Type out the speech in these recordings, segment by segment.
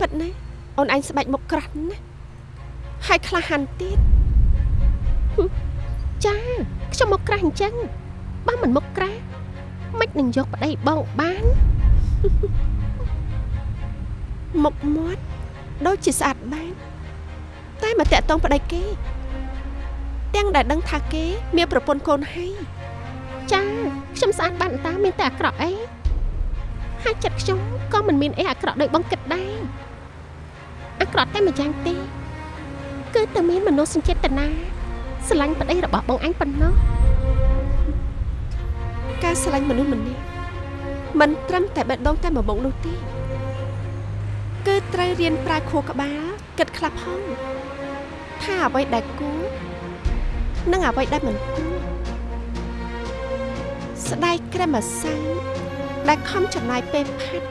ពិតណាស់អូនឯងស្បែកមុខក្រាស់ណាស់ហើយក្លាហានទៀតហឹមចាខ្ញុំមុខក្រាស់អញ្ចឹងបើមិនមុខក្រាស់មិននឹងយកប្តីបងបានមុខមាត់ដូចជាស្អាតបានតែមកតាក់តងប្តីគេទាំងដែលដឹងថាគេ មានប្រពន្ធកូនហើយចាខ្ញុំស្អាតបានតាមានតែអាក្រក់អី ហើយចិត្តខ្ញុំក៏មិនមានអីអាក្រក់ដូចបងគិតដែរអាក្រក់តែម្យ៉ាងទេ គឺតែមានមនោសញ្ចេតនាស្រឡាញ់ប្តីរបស់បងអញប៉ុណ្ណោះការស្រឡាញ់មនុស្សម្នាក់មិនត្រឹមតែបេះដូងតែមួយមុខនោះទេគឺត្រូវរៀនប្រើខួរក្បាលគិតខ្លះផងថាអ្វីដែលគួរនិងអ្វីដែលមិនគួរស្ដាយក្រែមម្សៅ ដែលខំចំណាយពេលផាត់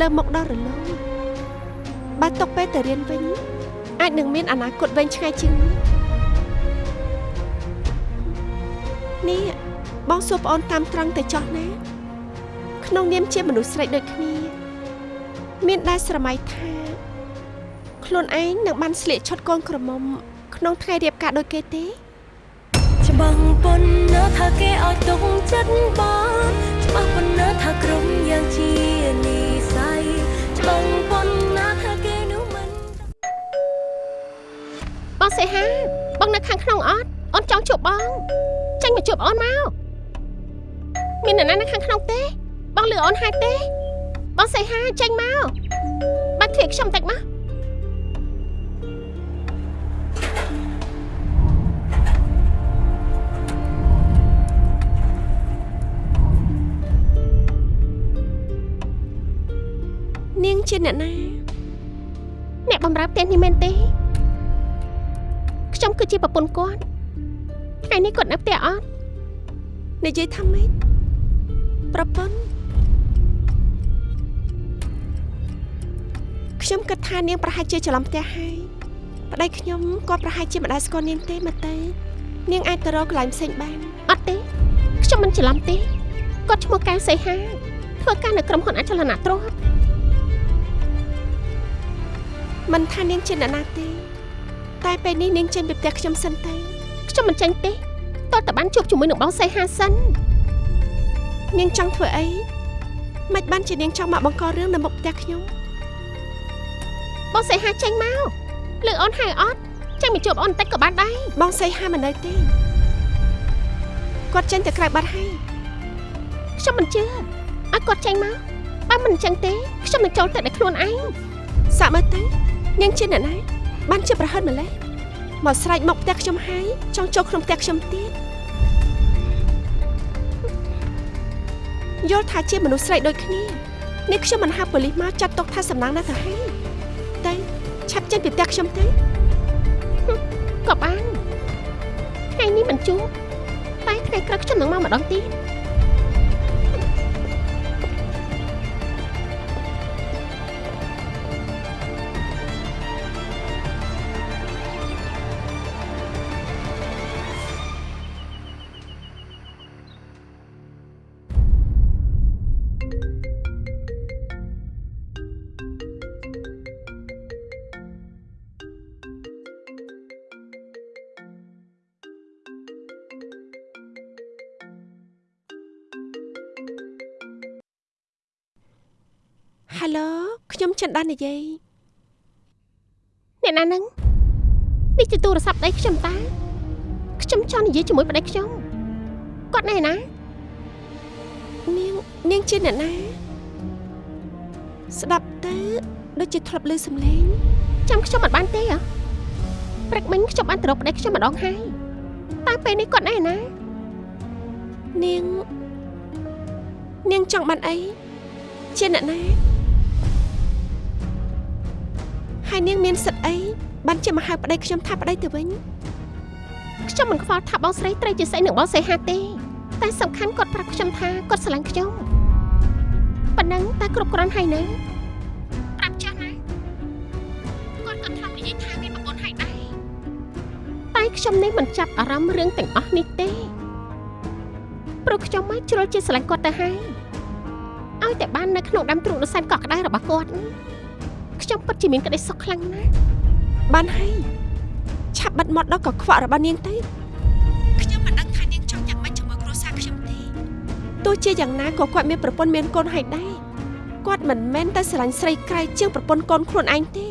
លើមុខដល់រលោងបើຕົកពេលទៅរៀនវិញ អាចនឹងមានអនាគតវែងឆ្ងាយជាងនេះនេះបងសួរប្អូនតាមត្រង់ទៅចោះណាក្នុងនាមជាមនុស្សស្រីដូចគ្នា មានដែរស្រមៃថាខ្លួនឯងនឹងបានស្លៀកឈុតកូនក្រមុំ ក្នុងថ្ងៃរៀបការដូចគេទេច្បាស់ប៉ុណ្ណាថាគេឲ្យទុកចិត្តបង ច្បាស់ប៉ុណ្ណាថាក្រុមយ៉ាងជានិស័យច្បាស់ប៉ុណ្ណាថាគេនោះមិនបងសេហាបងនៅខាងក្នុងអត់អូនចង់ជួបបងចាញ់មកជួបអូនមកមាននរណានៅខាងក្នុងទេ បងលឺអូនហើយទេ បងសេហាចាញ់មកបាត់ធៀបខ្ញុំតិចមក ជាអ្នកណាអ្នកបំរើផ្ទះនេះមែនទេខ្ញុំគឺជាប្រពន្ធគាត់ថ្ងៃនេះគាត់នៅផ្ទះអត់និយាយថាម៉េចប្រពន្ធខ្ញុំគិតថានាងប្រហែលជាច្រឡំផ្ទះហើយប្តីខ្ញុំគាត់ប្រហែលជាមិនដែលស្គាល់នាងទេមកទៅនាងអាចទៅរកកន្លែងផ្សេងបានអត់ទេខ្ញុំមិនច្រឡំទេគាត់ឈ្មោះកៅសីហាធ្វើការនៅក្រុមហ៊ុនអចលនទ្រព្យ មិនថានាងជាអ្នកណាទេ តែពេលនេះនាងចេញពីផ្ទះខ្ញុំសិនទៅខ្ញុំមិនចេញទេតើតើបានជួបជាមួយនឹងបងសៃហាសិននាងចង់ធ្វើអីមិនបានជានាងចង់មកបង្ករឿងនៅមុខផ្ទះខ្ញុំបងសៃហាចេញមកលើអូនហៅអត់ចេញមកជួបអូនបន្តិចក៏បានដែរបងសៃហាមិននៅទេគាត់ចេញទៅក្រៅបាត់ហើយខ្ញុំមិនជឿឲ្យគាត់ចេញមកបើមិនអញ្ចឹងទេខ្ញុំនឹងចូលទៅដោយខ្លួនឯងសាក់មើលទៅ នាងជាអ្នកណាបានជាប្រហិតម្លេះមកស្រែកមកផ្ទះខ្ញុំហើយចង់ចូលក្នុងផ្ទះខ្ញុំទៀតយល់ថាជាមនុស្សស្រីដូចគ្នានេះខ្ញុំមិនហៅប៉ូលីសមកចាត់ទុកថាសំណាងណាស់ទៅហើយតែឆាប់ចេញពីផ្ទះខ្ញុំទៅហឹមក៏បានថ្ងៃនេះមិនជួបតែថ្ងៃក្រោយខ្ញុំនឹងមកម្ដងទៀត ខ្ញុំចិនដាននិយាយអ្នកណាហ្នឹងនេះជាទូរស័ព្ទដៃខ្ញុំតាខ្ញុំចង់និយាយជាមួយប្តីខ្ញុំគាត់ណែណានាងនាងជាអ្នកណាស្ដាប់ទៅដូចជាធ្លាប់ឮសំឡេងចាំខ្ញុំមិនបានទេហ៎ព្រឹកមិញខ្ញុំបានទៅរកប្តីខ្ញុំម្ដងហើយតែពេលនេះគាត់ណែណានាងនាងចង់បានអីជាអ្នកណា ហើយនាងមានសិទ្ធិអីបានជាមកហៅប្តីខ្ញុំថាប្តីទៅវិញខ្ញុំមិនខ្វល់ថាបងស្រីត្រូវជាស្អីនឹងបងសេហាទេតែសំខាន់គាត់ប្រាប់ខ្ញុំថាគាត់ស្រឡាញ់ខ្ញុំប៉ុណ្ណឹងតែគ្រប់គ្រាន់ហើយណាប្រាប់ចាស់ណាគាត់ក៏ធ្លាប់និយាយថាមានប្រពន្ធហើយដែរតែខ្ញុំនេះមិនចាប់អារម្មណ៍រឿងទាំងអស់នេះទេព្រោះខ្ញុំមកជ្រុលជាស្រឡាញ់គាត់ទៅហើយឲ្យតែបាននៅក្នុងដាំទ្រូងដ៏សែនកក់ក្ដៅរបស់គាត់ ខ្ញុំពិតជាមានក្តីសុខខ្លាំងណាស់បានហើយឆាប់បិទមាត់ដល់កខ្វក់របស់នាងទៅខ្ញុំមិនដឹងថានាងចង់យ៉ាងម៉េចជាមួយគ្រួសារខ្ញុំទេទោះជាយ៉ាងណាក៏គាត់មានប្រពន្ធមានកូនហើយដែរគាត់មិនមែនតែស្រឡាញ់ស្រីក្រៃជាងប្រពន្ធកូនខ្លួនឯងទេ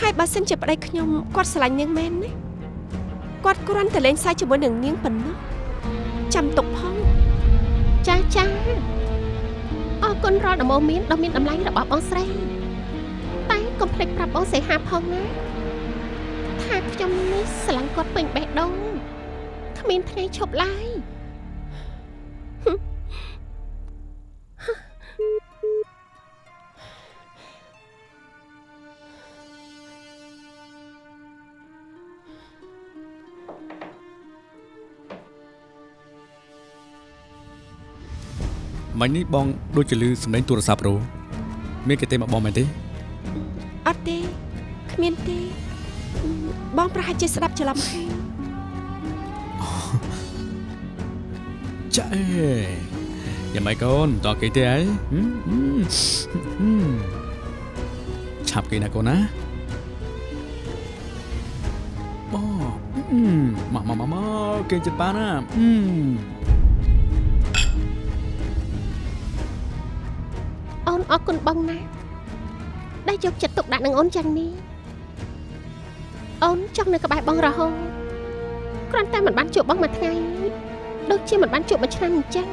ហើយបើសិនជាប្តីខ្ញុំគាត់ស្រឡាញ់នាងមែនណាគាត់គ្រាន់តែលេងសើចជាមួយនឹងនាងប៉ុណ្ណោះចាំទុកផងចាចាអរគុណរាល់ដំបូន្មានដ៏មានតម្លៃរបស់បងស្រីតែ កុំភ្លេចប្រាប់បងសីហាផងណាថាខ្ញុំនេះស្រឡាញ់គាត់ពេញបេះដូងគ្មានថ្ងៃឈប់ឡើយមិញនេះបងដូចជាលឺសំឡេងទូរស័ព្ទរោមានគេទេមកបងមែនទេ អត់ទេគ្មានទេ បងប្រហែលជាស្ដាប់ច្រឡំហើយចាអេយ៉ាងម៉េចកូនតើគេទេអីហឹមហឹមហឹមឆាប់គេណាកូនណាអូហឹមមកមកមកមកគេចិត្តប៉ាណាហឹមអូនអរគុណបងណាស់ ដែលយកចិត្តទុកដាក់នឹងអូនយ៉ាងនេះអូនចង់នៅក្បែរបងរហូតគ្រាន់តែមិនបានជួបបងមួយថ្ងៃដូចជាមិនបានជួបមួយឆ្នាំអញ្ចឹង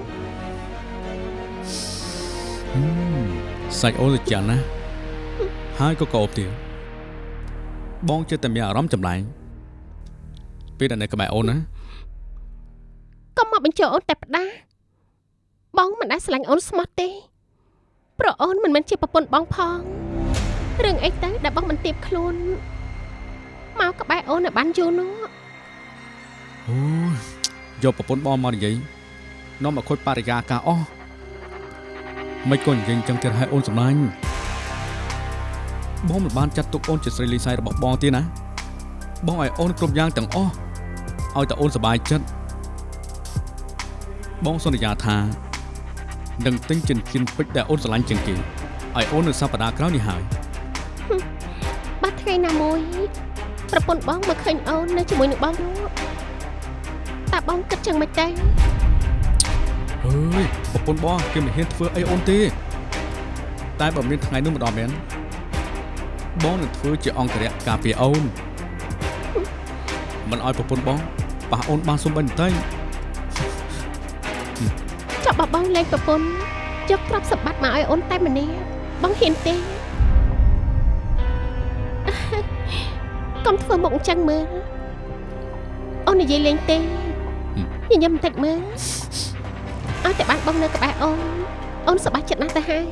ហឹមសាច់អូនទៅចាន់ណាហើយក៏កោបទៀតបងចិត្តតែមានអារម្មណ៍ចម្លែងពេលដែលនៅក្បែរអូនណាកុំមកបញ្ចុះអូនតែផ្ដាបងមិនដែលស្រឡាញ់អូនស្មោះទេព្រោះអូនមិនមែនជាប្រពន្ធបងផង រឿងអីទៅដែលបងមិនទៀបខ្លួនមកក្បែរអូនឲ្យបានយូរនោះអូយយកប្រពន្ធបងមកនិយាយនាំមកខូចបរិយាកាសអស់មិនក៏និយាយអញ្ចឹងទៀតឲ្យអូនសម្លាញ់បងមិនបានចាត់ទុកអូនជាស្រីលីសៃរបស់បងទេណាបងឲ្យអូនគ្រប់យ៉ាងទាំងអស់ឲ្យតែអូនសប្បាយចិត្តបងសន្យាថានឹងទិញចិញ្ចៀនពេជ្រដែលអូនស្រឡាញ់ជាងគេឲ្យអូននៅសប្តាហ៍ក្រោយនេះហើយបាត់ ថ្ងៃណាមួយប្រពន្ធបងមកឃើញអូននៅជាមួយនឹងបងនោះតើបងគិតចឹងមិនទេអើយប្រពន្ធបងគេមិនហ៊ានធ្វើអីអូនទេ តែបើមានថ្ងៃនោះម្ដងមែនបងនឹងធ្វើជាអង្គរៈការពារអូនមិនឲ្យប្រពន្ធបងប៉ះអូនបានសុំបន្តិចចាប់បបងលេងប្រពន្ធយកទ្រព្យសម្បត្តិមកឲ្យអូនតែម្នាក់បងហ៊ានទេ កុំធ្វើមុខអញ្ចឹងមើលអូននិយាយលេងទេញញឹមបន្តិចមើលឲ្យតែបានបងនៅក្បែរអូនអូនសប្បាយចិត្តណាស់ទៅហើយ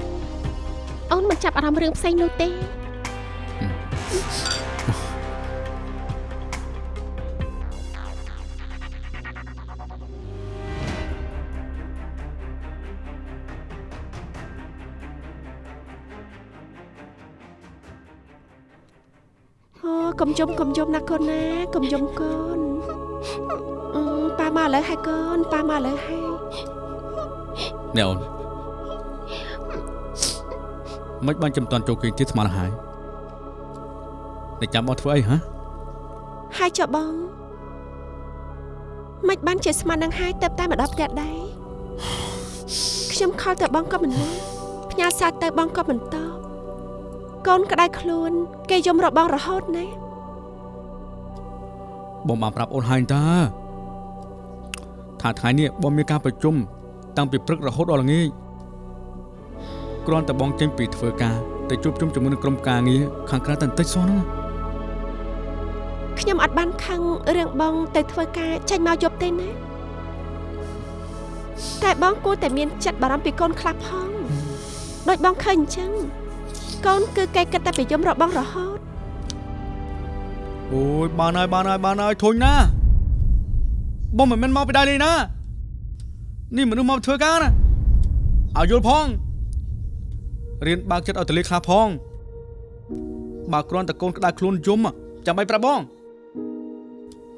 អូនមិនចាប់អារម្មណ៍រឿងផ្សេងនោះទេ កុំយំកុំយំណាកូនណាកុំយំកូនអឺប៉ាមកឥឡូវហើយកូនប៉ាមកឥឡូវហើយនេះអូនមិនបានចំតាន់ចូលគេងទៀតស្មានហើយតែចាំបងធ្វើអីហ៎ហើយចុះបងមិនបានជាស្មាននឹងហើយទៅតែមកដល់ផ្ទះដែរខ្ញុំខលទៅបងក៏មិនមកផ្ញើសារទៅបងក៏មិនតប កូនក្តៅខ្លួន គេយំរបងរហូតណាបងបានប្រាប់អូនហើយតើថាថ្ងៃនេះបងមានការប្រជុំតាំងពីព្រឹករហូតដល់ល្ងាចគ្រាន់តែបងចេញពីធ្វើការទៅជួបជុំជាមួយនឹងក្រុមការងារខាងក្រៅតែបន្តិចសោះហ្នឹងខ្ញុំអត់បានខឹងរឿងបងទៅធ្វើការចេញមកយប់ទេណាតែបងគួរតែមានចិត្តបារម្ភពីកូនខ្លះផងដូចបងឃើញអញ្ចឹង កូនគឺគេគិតតែពីយំរបងរហូតអូយបានហើយបានហើយបានហើយធុញណាបងមិនមែនមកពីដៃនេះណានេះមនុស្សមកធ្វើការណាឲ្យយល់ផងរៀនបើកចិត្តឲ្យតលីខ្លះផងបើគ្រាន់តែកូនក្តៅខ្លួនយំចាំបាច់ប្រាប់បង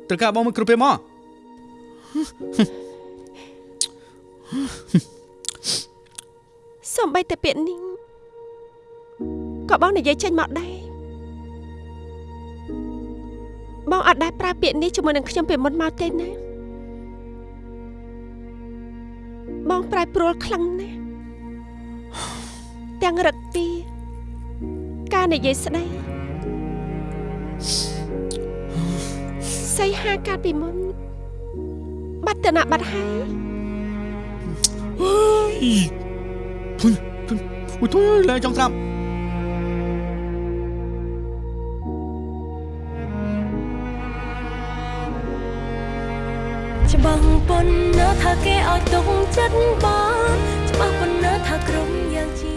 ត្រូវការបងមិនគ្រប់ពេលមកសំបីតែពាក្យនេះ ក៏បងនិយាយចេញមកដែរបងអត់ដែលប្រើពាក្យនេះជាមួយនឹងខ្ញុំពីមុនមកទេណាបងប្រែប្រួលខ្លាំងណាស់ទាំងរឹកទីការនិយាយស្ដីសីហាកាលពីមុនបាត់តនបាត់ហើយអើយធុញធុញអូយធុញអើយលែងចង់ស្ដាប់ ច្បាស់ប៉ុណ្ណាថាគេឲ្យទុកចិត្តបានច្បាស់ប៉ុណ្ណាថាក្រុមយ៉ាងជា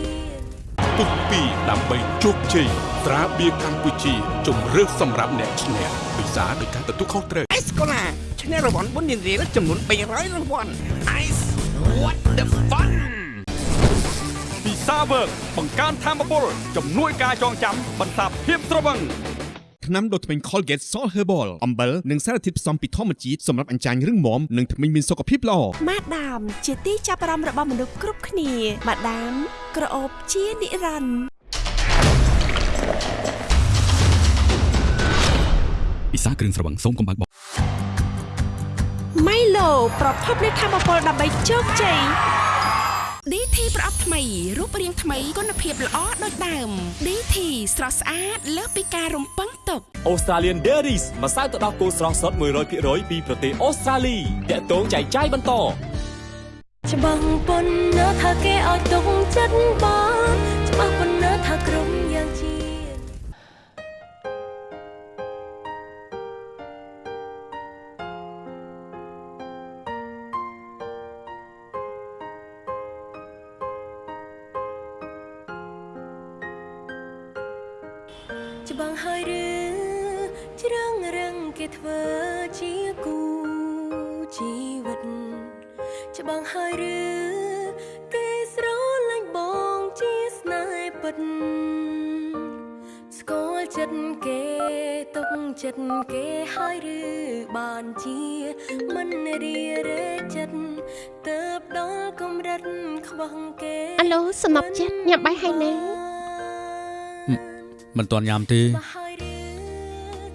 ពុកពីដើម្បីជោគជ័យត្រាបៀរកម្ពុជាជំរឿសសម្រាប់អ្នកឈ្នះពិសាដោយការទទួលខុសត្រូវអេសកូឡាឈ្នះរង្វាន់បុណ្យរៀលចំនួន300រង្វាន់ Ice what the fun ពិសាវើកបង្កើនធម៌ពលជំនួយការចងចាំបន្សាបភាពស្រវឹង ថ្នាំដុសធ្មេញ Colgate Salt Herbal អំបិលនិងសារធាតុផ្សំពីធម្មជាតិសម្រាប់អញ្ចាញរឹងមាំនិងធ្មេញមានសុខភាពល្អម៉ាដាមជាទីចាប់អារម្មណ៍របស់មនុស្សគ្រប់គ្នាម៉ាដាមក្រអូបជានិរន្តរ៍ពិសាគ្រឿងស្រវឹងសូមកុំបើកបោម៉ៃឡូប្រភពនៃធម្មពលដើម្បីជោគជ័យ DT ប្រអប់ថ្មីរូបរាងថ្មីគុណភាពល្អដូចដើម DT ស្រស់ស្អាតលើសពីការរំពឹងទុក Australian Dairies ម្សៅទឹកដោះគោស្រស់សុទ្ធ100%ពីប្រទេសអូស្ត្រាលីតាក់ទងចែកចាយបន្តច្បាស់ប៉ុណ្ណាថាគេឲ្យទុកចិត្តបាន ច្បាស់ហើយឬគេស្រឡាញ់បងជាស្នេហ៍ពិតស្គាល់ចិត្តគេទុកចិត្តគេហើយឬបានជាមិនរីរែកចិត្តទៅបដល់កម្រិតខ្វះគេអាឡូសំណប់ចិត្តញ៉ាំបាយហើយណាមិនទាន់ញ៉ាំទេ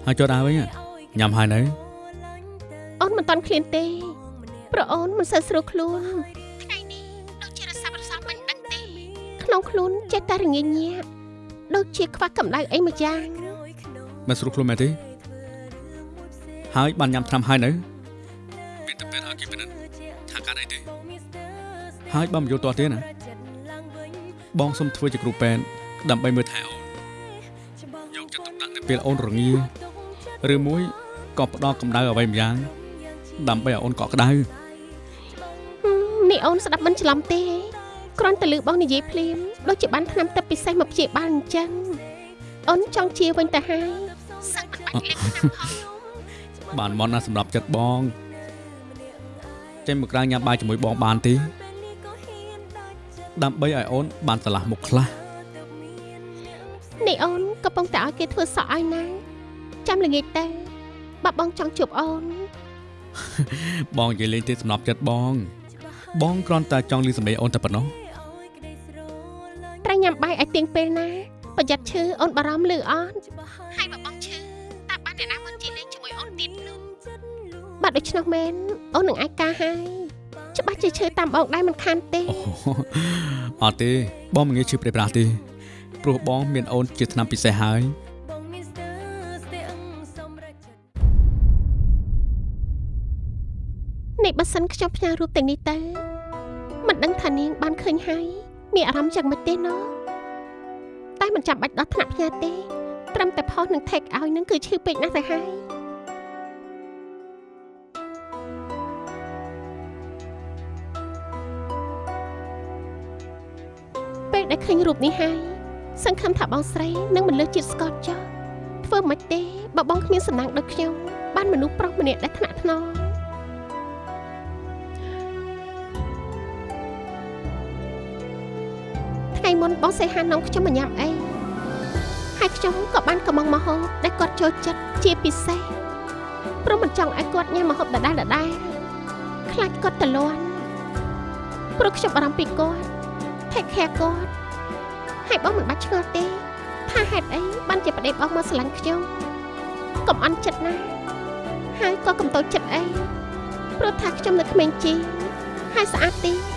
ហើយចុះដើរវិញហ៎ញ៉ាំហើយនៅអូនមិនតាន់ឃ្លានទេ ប្រអូនមិនសូវស្រួលខ្លួនថ្ងៃនេះដូចជារសាប់រសល់មិនដឹងទេក្នុងខ្លួនចេះតែរងាញញាក់ដូចជាខ្វះកម្ដៅអីមួយយ៉ាងមិនស្រួលខ្លួនមែនទេហើយបានញ៉ាំថ្នាំហើយនៅមានតែពេទ្យឲ្យគេពិនិត្យថាកើតអីទេហើយបើមិនយល់ទាស់ទេណាបងសុំធ្វើជាគ្រូពេទ្យដើម្បីមើលថែអូនយកចិត្តទុកដាក់នៅពេលអូនរងាឬមួយក៏ផ្ដល់កម្ដៅអ្វីម្យ៉ាងដើម្បីឲ្យអូនកក់ក្ដៅហឹមនេះ អូនស្ដាប់មិនច្រឡំទេគ្រាន់តែលឺបងនិយាយភ្លាមដូចជាបានថ្នាំទឹកពិសេសមកព្យាបាលអញ្ចឹងអូនចង់ជាវិញទៅហើយសឹកមិនបាច់លេបថ្នាំផងបានមកណាសម្រាប់ចិត្តបងចេញមកក្រៅញ៉ាំបាយជាមួយបងបានទេដើម្បីឲ្យអូនបានឆ្លាស់មុខខ្លះនេះអូនកំពុងតែឲ្យគេធ្វើសក់ឲ្យណាចាំល្ងាចទៅបើបងចង់ជួបអូនបងនិយាយលេងទេសម្រាប់ចិត្តបង បងគ្រាន់តែចង់លឺសម្លេងអូនតែប៉ុណ្ណោះត្រូវញ៉ាំបាយឲ្យទៀងពេលណាប្រយ័ត្នឈឺអូនបារម្ភលឺអត់ហើយបើបងឈឺតើបានអ្នកណាមកជិះលេងជាមួយអូនទៀតនោះបាទដូច្នោះមែនអូននឹងអាចការហើយច្បាស់ជាឈឺតាមបងដែរមិនខានទេអូអត់ទេបងមិនងាយឈឺព្រៃប្រាស់ទេព្រោះបងមានអូនជាឆ្នាំពិសេសហើយ នេះបើសិនខ្ញុំផ្ញើរូបទាំងនេះទៅមិនដឹងថានាងបានឃើញហើយមានអារម្មណ៍យ៉ាងម៉េចទេណោះតែមិនចាំបាច់ដល់ថ្នាក់ផ្ញើទេត្រឹមតែផុសនឹង take ឲ្យនឹងគឺឈឺពេកណាស់ទៅហើយពេលដែលឃើញរូបនេះហើយសង្ឃឹមថាបងស្រីនឹងមិនលើសជាតិស្កតចោះធ្វើមិនទេបើបងគ្មានសំណាងដូចខ្ញុំបានមនុស្សប្រុសម្នាក់ដែលថ្នាក់ថ្នម ថ្ងៃមុនបងសីហានំខ្ញុំមកញ៉ាំអីហើយខ្ញុំក៏បានកំងមកហូបដែលគាត់ចូលចិត្តជាពិសេសព្រោះមិនចង់ឲ្យគាត់ញ៉ាំមកហូបដដែលដដែលខ្លាចគាត់តលន់ព្រោះខ្ញុំបារម្ភពីគាត់ take care គាត់ហើយបងមិនបាច់ឆ្ងល់ទេថាហេតុអីបានជាប្តីបងមកស្រឡាញ់ខ្ញុំកុំអន់ចិត្តណាហើយក៏កុំតូចចិត្តអីព្រោះថាខ្ញុំនៅក្មេងជាងហើយស្អាតទី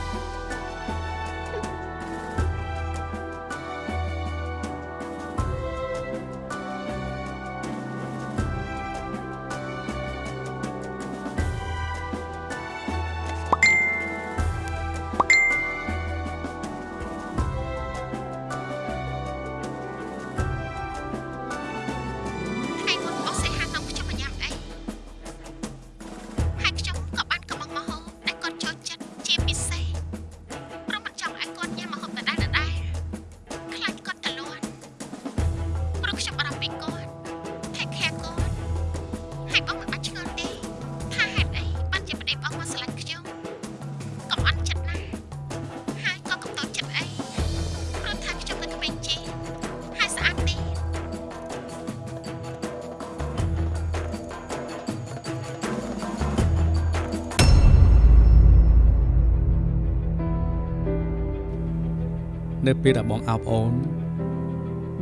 នៅពេលដែលបងអោបអូន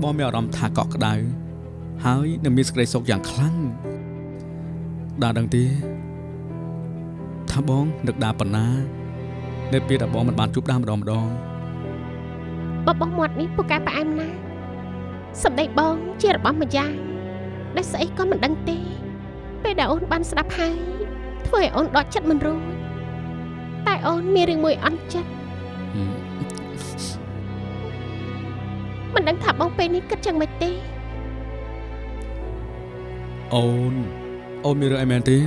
បងមានអារម្មណ៍ថាកក់ក្ដៅហើយនឹងមានសេចក្តីសុខយ៉ាងខ្លាំងដល់ដឹងទេថាបងនឹកដាប៉ុណ្ណា នៅពេលដែលបងមិនបានជួបដាម្ដងម្ដងបបោះមាត់នេះពូកែផ្អែមណាស់សម្ដីបងជារបស់ម្យ៉ាងដែលស្អីក៏មិនដឹងទេ ពេលដែលអូនបានស្ដាប់ហើយធ្វើឲ្យអូនដកចិត្តមិនរួចតែអូនមានរឿងមួយអន់ចិត្តហឹ មមិនដឹងថាបងពេលនេះគិតយ៉ាងម៉េចទេអូនអូនមានរឿងអីមែនទេ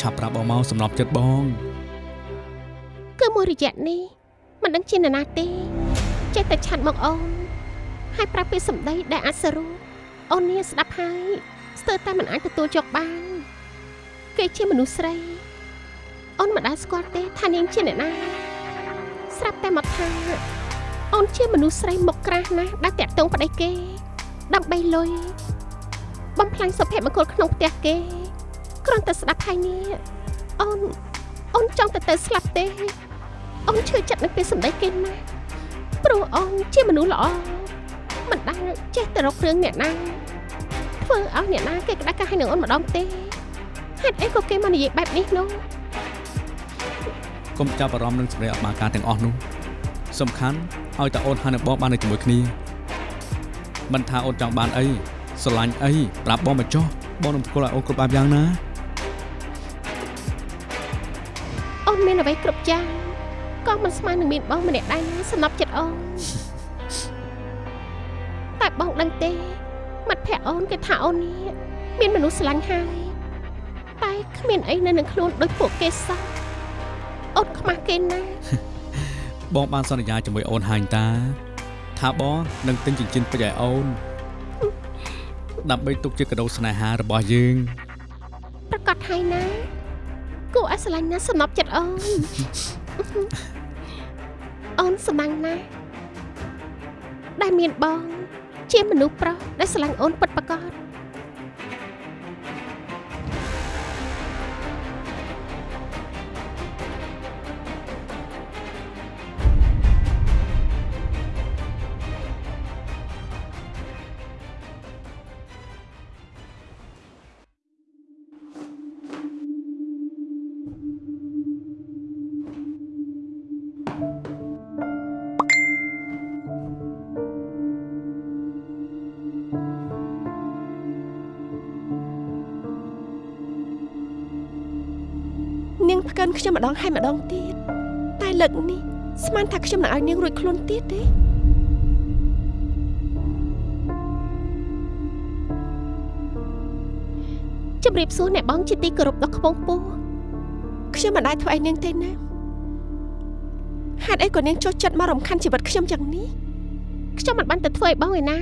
ឆាប់ប្រាប់បងមកសំណប់ចិត្តបងគឺមួយរយៈនេះមិនដឹងជានរណាទេចេះតែឆាត់មកអូនហើយប្រាប់ពីសម្ដីដែលអាចសរុបអូននេះស្ដាប់ហើយស្ទើរតែមិនអាចទទួលយកបានគេជាមនុស្សស្រីអូនមិនដែលស្គាល់ទេថានាងជាអ្នកណាស្រាប់តែមកថា អូនជាមនុស្សស្រីមុខក្រាស់ណាស់ដែលតាក់ទងប្តីគេ ដើម្បីលុយបំផ្លាញសុភមង្គលក្នុងផ្ទះគេគ្រាន់តែស្ដាប់ហើយនេះអូនអូនចង់ទៅទៅស្លាប់ទេអូនឈឺចិត្តនឹងពេលសម្ដីគេណាស់ព្រោះអូនជាមនុស្សល្អមិនដែលចេះតែរករឿងអ្នកណាធ្វើឲ្យអ្នកណាគេក្តាស់កាស់ឲ្យនឹងអូនម្ដងទេហេតុអីក៏គេមកនិយាយបែបនេះនោះកុំចាប់អារម្មណ៍នឹងសម្រាប់អាការទាំងអស់នោះ សំខាន់ឲ្យតែអូនហើយនឹងបងបាននៅជាមួយគ្នាមិនថាអូនចង់បានអីស្រឡាញ់អីប្រាប់បងមកចុះបងនឹងស្គាល់ឲ្យអូនគ្រប់បែបយ៉ាងណាអូនមានអ្វីគ្រប់យ៉ាងក៏មិនស្មើនឹងមានបងម្នាក់ដែរណាសំណប់ចិត្តអូនតែបងដឹងទេមិត្តភក្តិអូនគេថាអូននេះមានមនុស្សស្រឡាញ់ហើយតែគ្មានអីនៅនឹងខ្លួនដូចពួកគេសោះអូនខ្មាស់គេណាស់ បងបានសន្យាជាមួយអូនហើយតា ថាបងនឹងទិញចិញ្ចៀនពេជ្រឲ្យអូនដើម្បីទុកជាកាដូស្នេហារបស់យើងប្រកាសហើយណាគួរឲ្យស្រឡាញ់ណាស់សំណប់ចិត្តអូនអូនសម្បាំងណាស់ដែលមានបង ជាមនុស្សប្រុសដែលស្រឡាញ់អូនពិតប្រាកដ នាងផ្កិនខ្ញុំម្ដងហើយម្ដងទៀតតែលើកនេះស្មានថាខ្ញុំនឹងឲ្យនាងរួចខ្លួនទៀតទេជម្រាបសួរអ្នកបងជាទីគោរពដ៏ខ្ពង់ខ្ពស់ខ្ញុំមិនដែលធ្វើឲ្យនាងទេណាហេតុអីក៏នាងចុះចិត្តមករំខានជីវិតខ្ញុំយ៉ាងនេះខ្ញុំមិនបានទៅធ្វើឲ្យបងឯណា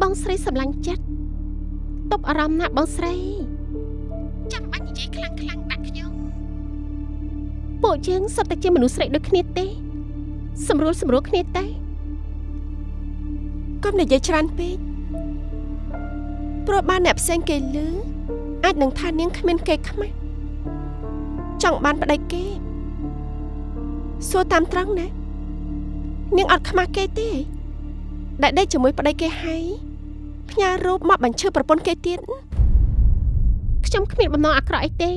បងស្រីសម្លាញ់ចិត្តតបអារម្មណ៍ណាស់បងស្រី ពួកយើងសុទ្ធតែជាមនុស្សស្រីដូចគ្នាទេស្រួលស្រួលគ្នាទេកុំនិយាយច្រើនពេកព្រោះបានអ្នកផ្សេងគេលឺអាចនឹងថានាងគ្មានគេខ្មាស់ចង់បានប្តីគេសួរតាមត្រង់ណានាងអត់ខ្មាស់គេទេដែលដេកជាមួយប្តីគេហើយផ្ញើរូបមកបញ្ឈឺប្រពន្ធគេទៀតខ្ញុំគ្មានបំណងអាក្រក់អីទេ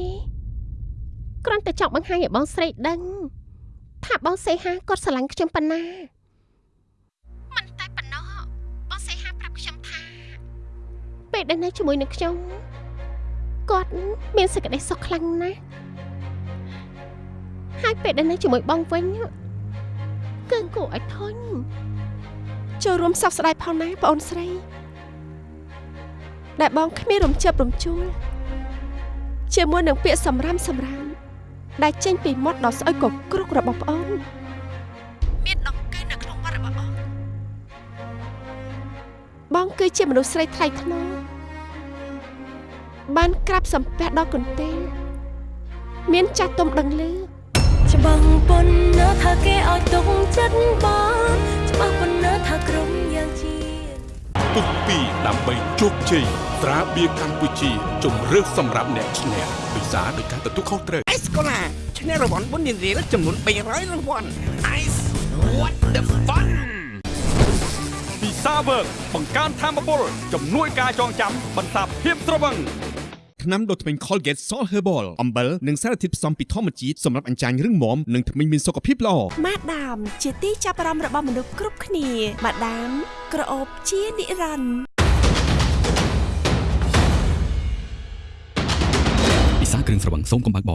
គ្រាន់តែចង់បង្ហាញឲ្យបងស្រីដឹង ថាបងសេហាគាត់ស្រឡាញ់ខ្ញុំប៉ុណ្ណាមិនតែប៉ុណ្ណោះបងសេហាប្រាប់ខ្ញុំថា ពេលដែលនៅជាមួយនឹងខ្ញុំគាត់មានសេចក្តីសុខខ្លាំងណាស់ហើយពេលដែលនៅជាមួយបងវិញគឺគួរឲ្យធន់ចូលរួមសោកស្ដាយផងណាបងអូនស្រី ដែលបងគ្មានរំជើបរំជួលជាមួយនឹងពាក្យសម្រាមសម្រាម ដែលចេញពីមាត់ដ៏ស្អុយកក្រុករបស់ប្អូនមានដង្កេះនៅក្នុងមាត់របស់អូនបងគឺជាមនុស្សស្រីថ្លៃថ្នូរបានក្រាបសំពះដល់កន្ទេលមានចាស់ទុំដឹងលឺច្បាស់ប៉ុណ្ណាថាគេឲ្យទុកចិត្តបងច្បាស់ប៉ុណ្ណាថាក្រុមយ៉ាងជាពុកពីដើម្បីជោគជ័យត្រាបៀរកម្ពុជាជំរឿសសម្រាប់អ្នកឈ្នះពិសាដោយការទទួលខុសត្រូវ Ice Cola ឈ្នះរង្វាន់បុណ្យរៀលចំនួន300រង្វាន់ Ice what the fun ពីសាវើកបង្កើនធម៌ពលជំនួយការចងចាំបន្សាបភាពត្រវឹងថ្នាំដុសធ្មេញ Colgate Salt Herbal អំបិលនិងសារធាតុផ្សំពីធម្មជាតិសម្រាប់អញ្ចាញរឹងមាំនិងធ្មេញមានសុខភាពល្អម៉ាដាម ជាទីចាប់អារម្មណ៍របស់មនុស្សគ្រប់គ្នាម៉ាដាម ក្រអូបជានិរន្តរ៍ពិសាគ្រឿងស្រវឹងសូមកុំបើកប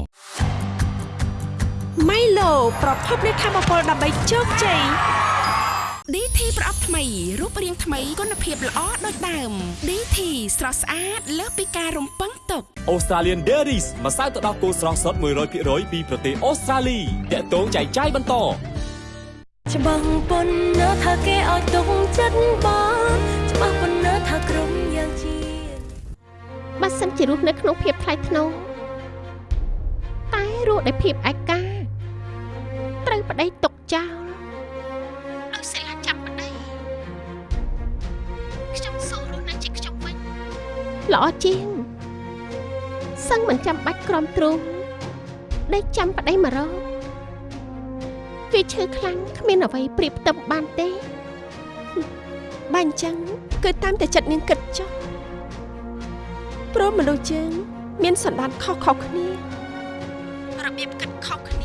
រម៉ៃឡូប្រភពនៃធម្មពលដើម្បីជោគជ័យ DT ប្រអប់ថ្មីរូបរាងថ្មីគុណភាពល្អដូចដើម DT ស្រស់ស្អាតលើសពីការរំពឹងទុក Australian Dairies ម្សៅទឹកដោះគោស្រស់សុទ្ធ100%ពីប្រទេសអូស្ត្រាលីតាក់ទងចែកចាយបន្តច្បាស់ប៉ុណ្ណាថាគេឲ្យទុកចិត្តបងច្បាស់ប៉ុណ្ណាថាក្រុមយ៉ាងជាបើសិនជារស់នៅក្នុងភាពថ្លៃថ្នូរតែរស់ដោយភាពឯកា ត្រូវប្តីຕົកចោលដោយសិលាចាប់ប្តីខ្ញុំសូមរស់នៅជាខ្ញុំវិញល្អជាងសឹងមិនចាំបាច់ក្រំទ្រូងដេកចាំប្តីមករកវាឈឺខ្លាំងគ្មានអ្វីប្រៀបផ្ទឹមបានទេបើអញ្ចឹងគឺតាមតែចិត្តនាងគិតចុះព្រោះមនុស្សយើងមានសន្តានខុសៗគ្នារបៀបគិតខុសគ្នា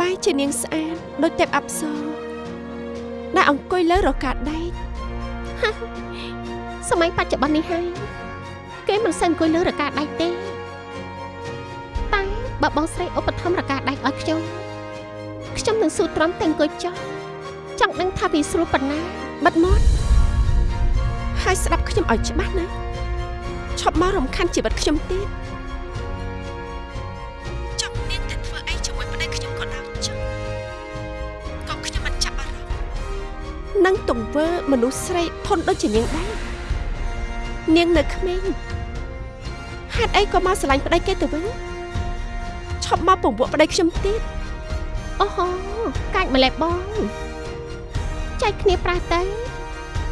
បែរជានាងស្អាតដូចទេពអប្សរដែលអង្គុយលើរកាដែកសម័យបច្ចុប្បន្ននេះហើយគេមិនសូវអង្គុយលើរកាដែកទេតែបើបងស្រីឧបត្ថម្ភរកាដែកឲ្យខ្ញុំខ្ញុំនឹងស៊ូទ្រាំតែអង្គុយចុះចង់ដឹងថាវាស្រួលប៉ុណ្ណាបិទមាត់ហើយស្ដាប់ខ្ញុំឲ្យច្បាស់ណាឈប់មករំខានជីវិតខ្ញុំទៀត នឹងទង្វើមនុស្សស្រីធន់ដូចជានាងដែរនាងនៅក្មេងហេតុអីក៏មកស្រឡាញ់ប្តីគេទៅវិញឈប់មកពង្វក់ប្តីខ្ញុំទៀតអូហូកាចម្លែកបងចែកគ្នាប្រាស់ទៅ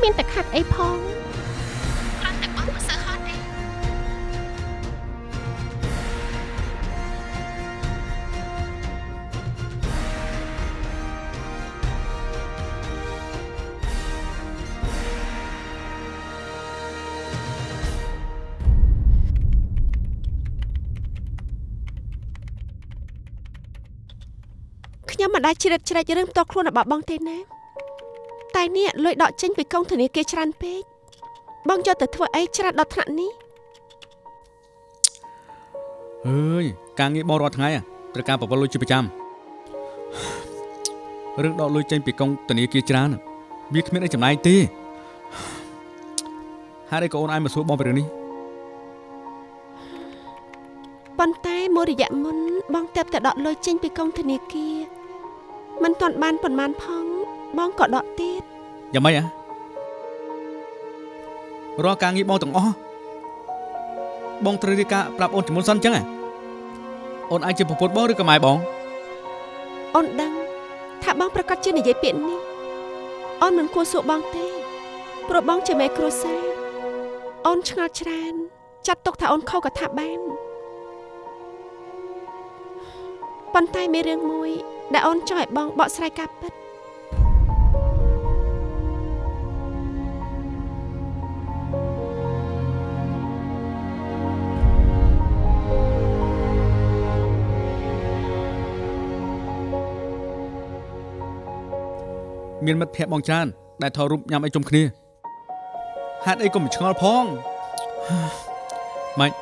មានតែខាត់អីផង មិនដែលជ្រៀតជ្រែករឿងផ្ទាល់ខ្លួនរបស់បងទេណាតែនេះលុយដកចេញពីកងធនាគារច្រើនពេកបងយកទៅធ្វើអីច្រើនដល់ថ្នាក់នេះអើយការងារបងរាល់ថ្ងៃត្រូវការប្រវល់លុយជាប្រចាំរឿងដកលុយចេញពីកងធនាគារច្រើនវាគ្មានអីចំណាយទេហើយក៏អូនអាយមកសួរបងពីរឿងនេះប៉ុន្តែមួយរយៈមុនបងទៅតែដកលុយចេញពីកងធនាគារ មិនទាន់បានប៉ុន្មានផងបងក៏ដកទៀតយ៉ាងម៉េចហ៎រាល់ការងារបងទាំងអស់បងត្រូវរៀបការប្រាប់អូនជំនុនសិនអញ្ចឹងហ៎អូនអាចជាប្រពន្ធបងឬក៏ម៉ែបងអូនដឹងថាបងប្រកាសជានិយាយពាក្យនេះអូនមិនគួរសួរបងទេព្រោះបងជាមេគ្រួសារអូនឆ្ងល់ច្រើន ចាត់ទុកថាអូនខុសក៏ថាបានប៉ុន្តែមានរឿងមួយ ដែលអូនចង់ឲ្យបងបកស្រាយការពិតមានមិត្តភ័ក្តិបងច្រើនដែលថតរូបញ៉ាំអីជុំគ្នាហេតុអីក៏មិនឆ្ងល់ផងម៉េច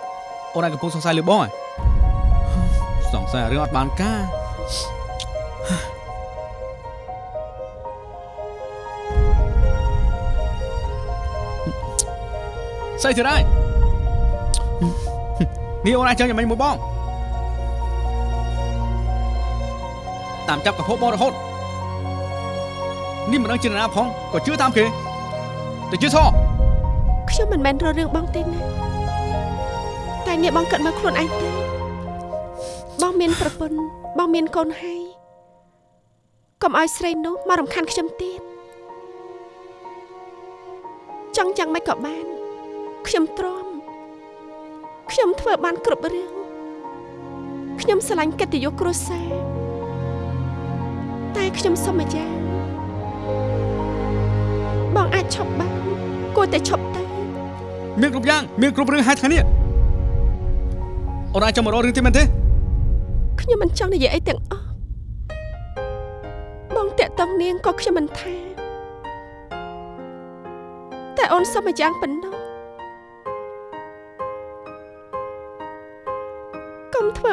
អូនឯងកំពុងសង្ស័យលើបងហ៎សង្ស័យរឿងអត់បានការ ស្អីទៅដែរនេះអូនអាចចឹងយ៉ាងម៉េចមួយបងតាមចាប់កហូបបងរហូតនេះមិនដឹងជានរណាផងក៏ជឿតាមគេទៅជឿសោះខ្ញុំមិនមែនរករឿងបងទេណាតែនេះបងគិតមើលខ្លួនឯងទៅបងមានប្រពន្ធបងមានកូនហើយកុំឲ្យស្រីនោះមករំខានខ្ញុំទៀតចង់យ៉ាងម៉េចក៏បាន ខ្ញុំទ្រាំខ្ញុំធ្វើបានគ្រប់រឿងខ្ញុំស្រឡាញ់កិត្តិយសគ្រួសារតែខ្ញុំសុំម្យ៉ាងបងអាចឈប់បានគួរតែឈប់ទៅមានគ្រប់យ៉ាងមានគ្រប់រឿងហេតុថ្ងៃនេះអូនអាចចាំមករករឿងទៀតមែនទេខ្ញុំមិនចង់និយាយអីទាំងអស់បងតាក់តងនាងក៏ខ្ញុំមិនថាតែអូនសុំមួយយ៉ាងប៉ុណ្ណោះ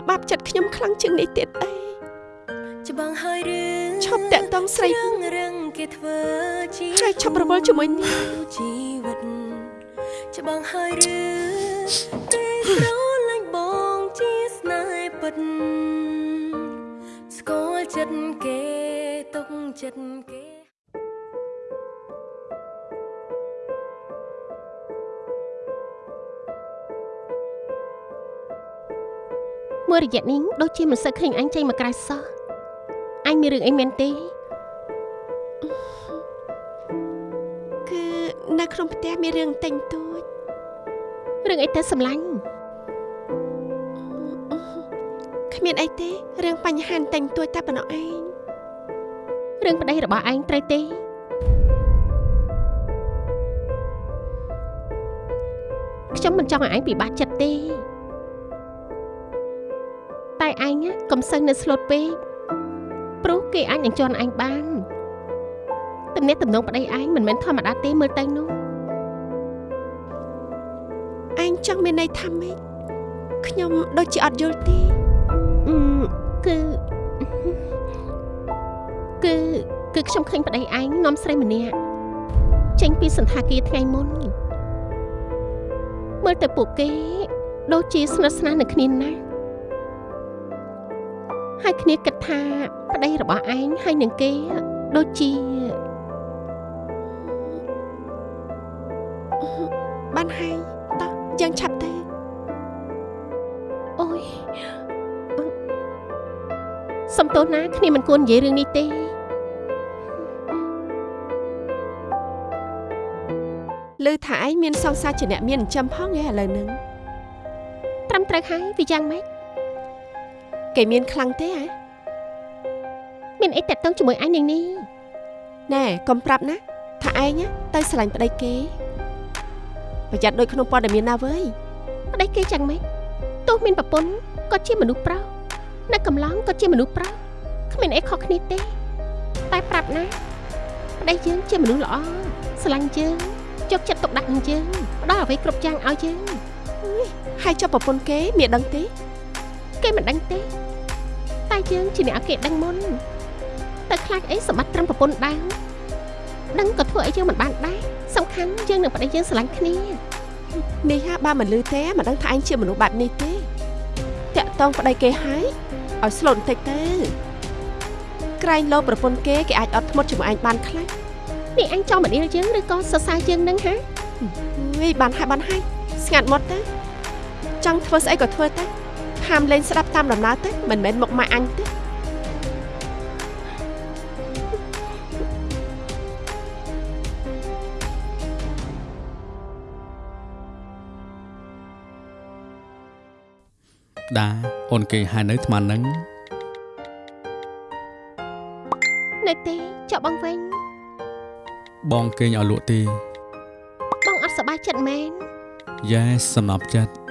បាបចិត្តខ្ញុំខ្លាំងជាងនេះទៀតអីច្បាំងហើយឬឈប់តាក់តងស្រីរឿងរឹងគេធ្វើជាហើយឈប់រវល់ជាមួយនាងជីវិតច្បាំងហើយឬគេស្រឡាញ់បងជាស្នេហ៍ពិតស្គាល់ចិត្តគេទុកចិត្តគេ មួយរយៈនេះដូចជាមិនសូវឃើញអញចេញមកក្រៅសោះអញមានរឿងអីមែនទេគឺនៅក្នុងផ្ទះមានរឿងតែងទួចរឿងអីទៅសម្លាញ់គ្មានអីទេរឿងបញ្ហាតែងទួចតែប៉ុណ្ណោះឯងរឿងប្តីរបស់ឯងត្រូវទេខ្ញុំមិនចង់ឲ្យឯងពិបាកចិត្តទេ តែឯងណាកុំសូវនៅស្លូតពេកព្រោះគេអាចនឹងជន់ឯងបានទំនាក់ទំនងប្តីឯងមិនមែនធម្មតាទេមើលទៅនោះឯងចង់មានន័យថាម៉េចខ្ញុំដូចជាអត់យល់ទេអឺគឺគឺគឺខ្ញុំឃើញប្តីឯងនាំស្រីម្នាក់ចេញពីសន្តាគារថ្ងៃមុនមើលទៅពួកគេដូចជាស្និទ្ធស្នាលនឹងគ្នាណាស់ ហើយគ្នាគិតថាប្តីរបស់ឯងហើយនឹងគេដូចជាបានហើយតោះយើងឆាប់ទៅអូយសំទោសណាគ្នាមិនគួរនិយាយរឿងនេះទេឮថាឯងមានសង្សារជាអ្នកមានចិញ្ចឹមផងឯឥឡូវហ្នឹងត្រឹមត្រូវហើយវាយ៉ាងម៉េច គេមានខ្លាំងទេហ៎មានអីតាក់ទងជាមួយឯងនឹងនេះណែកុំប្រាប់ណាថាឯងណាទៅស្រឡាញ់ប្តីគេប្រយ័ត្នដូចក្នុងព័ត៌មានណាវើយប្តីគេយ៉ាងម៉េចទោះមានប្រពន្ធក៏ជាមនុស្សប្រុសនៅកំឡុងក៏ជាមនុស្សប្រុសគ្មានអីខុសគ្នាទេ តែប្រាប់ណាប្តីយើងជាមនុស្សល្អស្រឡាញ់យើងយកចិត្តទុកដាក់នឹងយើងផ្ដល់អ្វីគ្រប់យ៉ាងឲ្យយើងហើយចុះប្រពន្ធគេមានដឹងទេគេមិនដឹងទេ តែយើងជាអ្នកឲ្យគេដឹងមុនតែខ្លាចអីសម្បត្តិត្រឹមប្រពន្ធដែរដឹងក៏ធ្វើអីយើងមិនបានដែរសំខាន់យើងនឹងប្តីយើងស្រឡាញ់គ្នានេះហាបើមិនលឺទេមិនដឹងថាឯងជាមនុស្សបែបនេះទេតាក់តងប្តីគេហើយឲ្យស្លូតបន្តិចទៅក្រែងលោប្រពន្ធគេគេអាចអត់ធ្មត់ជាមួយឯងបានខ្លះនេះអញចង់មកដៀលយើងឬក៏សរសើរយើងនឹងហាវិញបានហើយបានហើយស្ងាត់មកទៅចង់ធ្វើស្អីក៏ធ្វើទៅ ហាមលេងស្ដាប់តាមដំណើរទៅមិនមែនមកម៉ាក់អញទេដាអូនគេហើយនៅថ្មហ្នឹងនៅទេចុះបងវិញបងគេងឲ្យលក់ទេបងអត់សប្បាយចិត្តមែនយ៉ែសំណប់ចិត្ត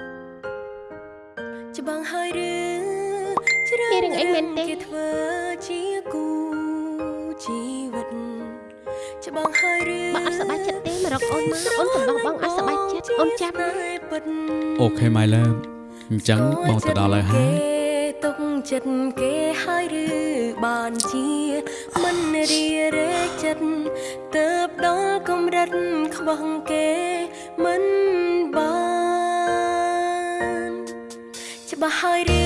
អូខេ my love អញ្ចឹងបងទៅដល់ហើយហើយទុកចិត្តគេហើយឬបានជាមិនរីរែកចិត្តទៅបដល់កម្រិតខ្វះគេមិនបានច្បាស់ហើយ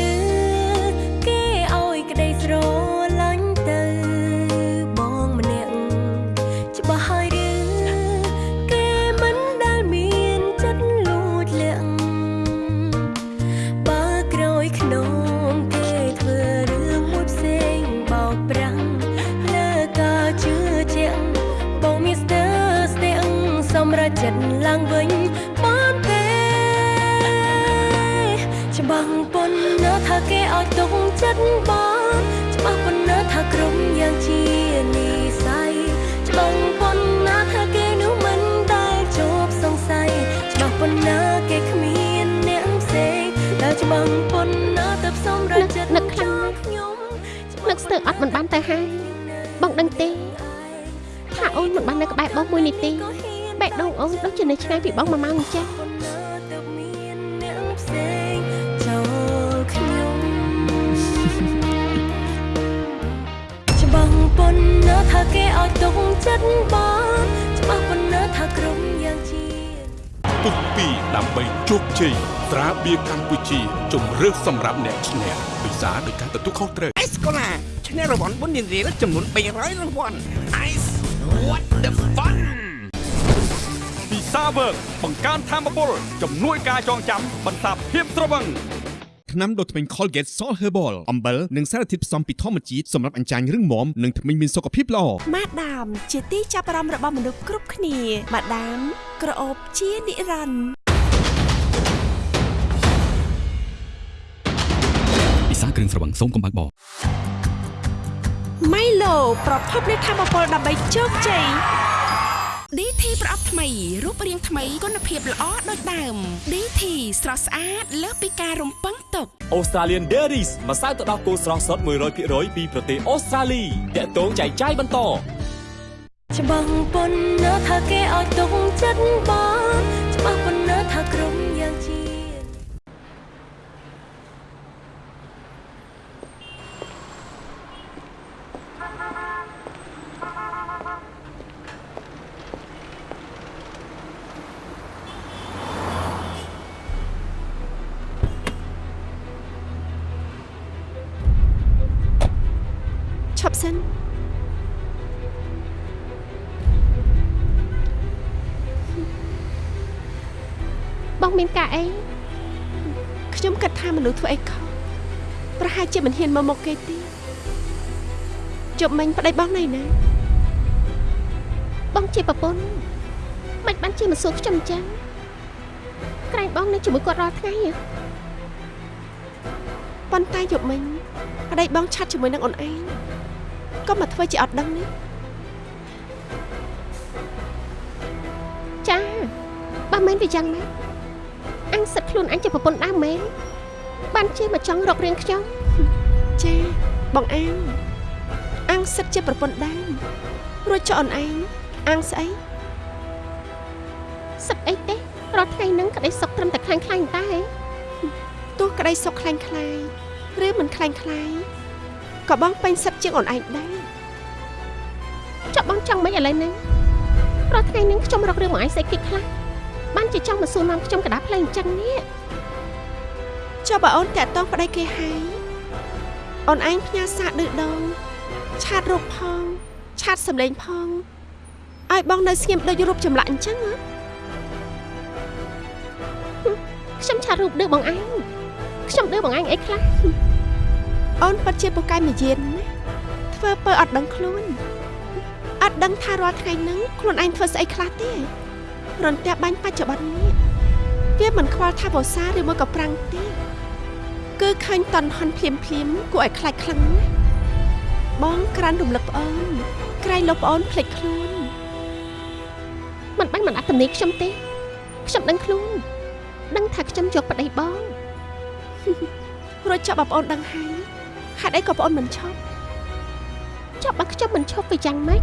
ស្ទើរអត់មិនបានទៅហើយបងដឹងទេថាអូនមិនបាននៅក្បែរបងមួយនាទីបេះដូងអូនដូចជានៅឆ្ងាយពីបងមួយម៉ោងអញ្ចឹងប៉ុណ្ណាទៅមានអ្នកផ្សេងចូលខ្ញុំច្បាស់ប៉ុណ្ណាថាគេឲ្យទុកចិត្តបងច្បាស់ប៉ុណ្ណាថាក្រុមយ៉ាងជាពុកពីដើម្បីជោគជ័យត្រាបៀរកម្ពុជាជំរឿសសម្រាប់អ្នកឈ្នះពិសាដោយការទទួលខុសត្រូវអេសកូឡាឈ្នះ រង្វាន់បុណ្យនារីចំនួន300រង្វាន់ Ice what the fun ពីសាវើកបង្កើនធម៌ពលជំនួយការចងចាំបន្សាបភាពស្រវឹងថ្នាំដុសធ្មេញ Colgate Salt Herbal អំបិលនិងសារធាតុផ្សំពីធម្មជាតិសម្រាប់អញ្ចាញរឹងមាំនិងធ្មេញមានសុខភាពល្អម៉ាដាម ជាទីចាប់អារម្មណ៍របស់មនុស្សគ្រប់គ្នាម៉ាដាម ក្រអូបជានិរន្តរ៍ពិសាគ្រឿងស្រវឹងសូមកុំបើកបរ ម៉ៃឡូប្រភពនៃធម៌ពលដើម្បីជោគជ័យ DT ប្រអប់ថ្មីរូបរាងថ្មីគុណភាពល្អដូចដើម DT ស្រស់ស្អាតលើសពីការរំពឹងទុក Australian Dairies ម្សៅទឹកដោះគោស្រស់សុទ្ធ100%ពីប្រទេសអូស្ត្រាលីតាក់ទងចែកចាយបន្តច្បាស់ប៉ុណ្ណាថាគេឲ្យទុកចិត្តបងច្បាស់ប៉ុណ្ណាថា មានការអីខ្ញុំគិតថាមនុស្សធ្វើអីខុសប្រហែលជាមិនហ៊ានមកមកគេទេជប់មិញប្តីបងណៃណាបងជាប្រពន្ធមិនបានជាមកសួរខ្ញុំអញ្ចឹងក្រែងបងនៅជាមួយគាត់រាល់ថ្ងៃហ៎ប៉ុន្តែយប់មិញប្តីបងឆាត់ជាមួយនឹងអូនឯងក៏មកធ្វើជាអត់ដឹងនេះចាបើមែនវាយ៉ាងណា អញសិតខ្លួនអញជាប្រពន្ធដើមមែនបានជាមកចង់រករៀងខ្ញុំចាបងអាងអាងសិតជាប្រពន្ធដើមរួចចុះអូនឯងអាងស្អីសឹកអីទេរាល់ថ្ងៃហ្នឹងក្តីសុកត្រឹមតែខ្លាំងខ្លាំងតែទោះក្តីសុខខ្លាំងខ្លាយឬមិនខ្លាំងខ្លាយក៏បងពេញសិតជាងអូនឯងដែរចាប់បងចង់មិនឥឡូវហ្នឹងរាល់ថ្ងៃហ្នឹងខ្ញុំរករឿងមកអញស្អីគិតខ្លះ បានជាចង់មកសួរនាំខ្ញុំកដាផ្លេងអញ្ចឹងនេះចុះបើអូនតាក់តងប្តីគេហើយអូនឯងផ្ញើសារឌឺដងឆាតរូបផងឆាតសម្លេងផងឲ្យបងនៅស្ងៀមដូចរូបចម្លាក់អញ្ចឹងហ៎ខ្ញុំឆាតរូបឌឺបងអញខ្ញុំឌឺបងអញអីខ្លះអូនពិតជាពូកែមួយយានណាធ្វើពើអត់ដឹងខ្លួនអត់ដឹងថារាល់ថ្ងៃហ្នឹងខ្លួនឯងធ្វើស្អីខ្លះទេ រន្ទះបាញ់បច្ចុប្បន្ននេះវាមិនខ្វល់ថាវស្សាឬមួយក៏ប្រាំងទេគឺឃើញតន់ហន់ភ្លាមភ្លាមគួរឲ្យខ្លាចខ្លាំងណាស់បងក្រានរំលឹកប្អូនក្រែងលោកប្អូនភ្លេចខ្លួនមិនបាញ់មិនអត់ទំនេរខ្ញុំទេខ្ញុំដឹងខ្លួនដឹងថាខ្ញុំយកប្តីបងរួចចាប់បងប្អូនដឹងហើយហេតុអីក៏បងប្អូនមិនឈប់ចុះបើខ្ញុំមិនឈប់វាយ៉ាងម៉េច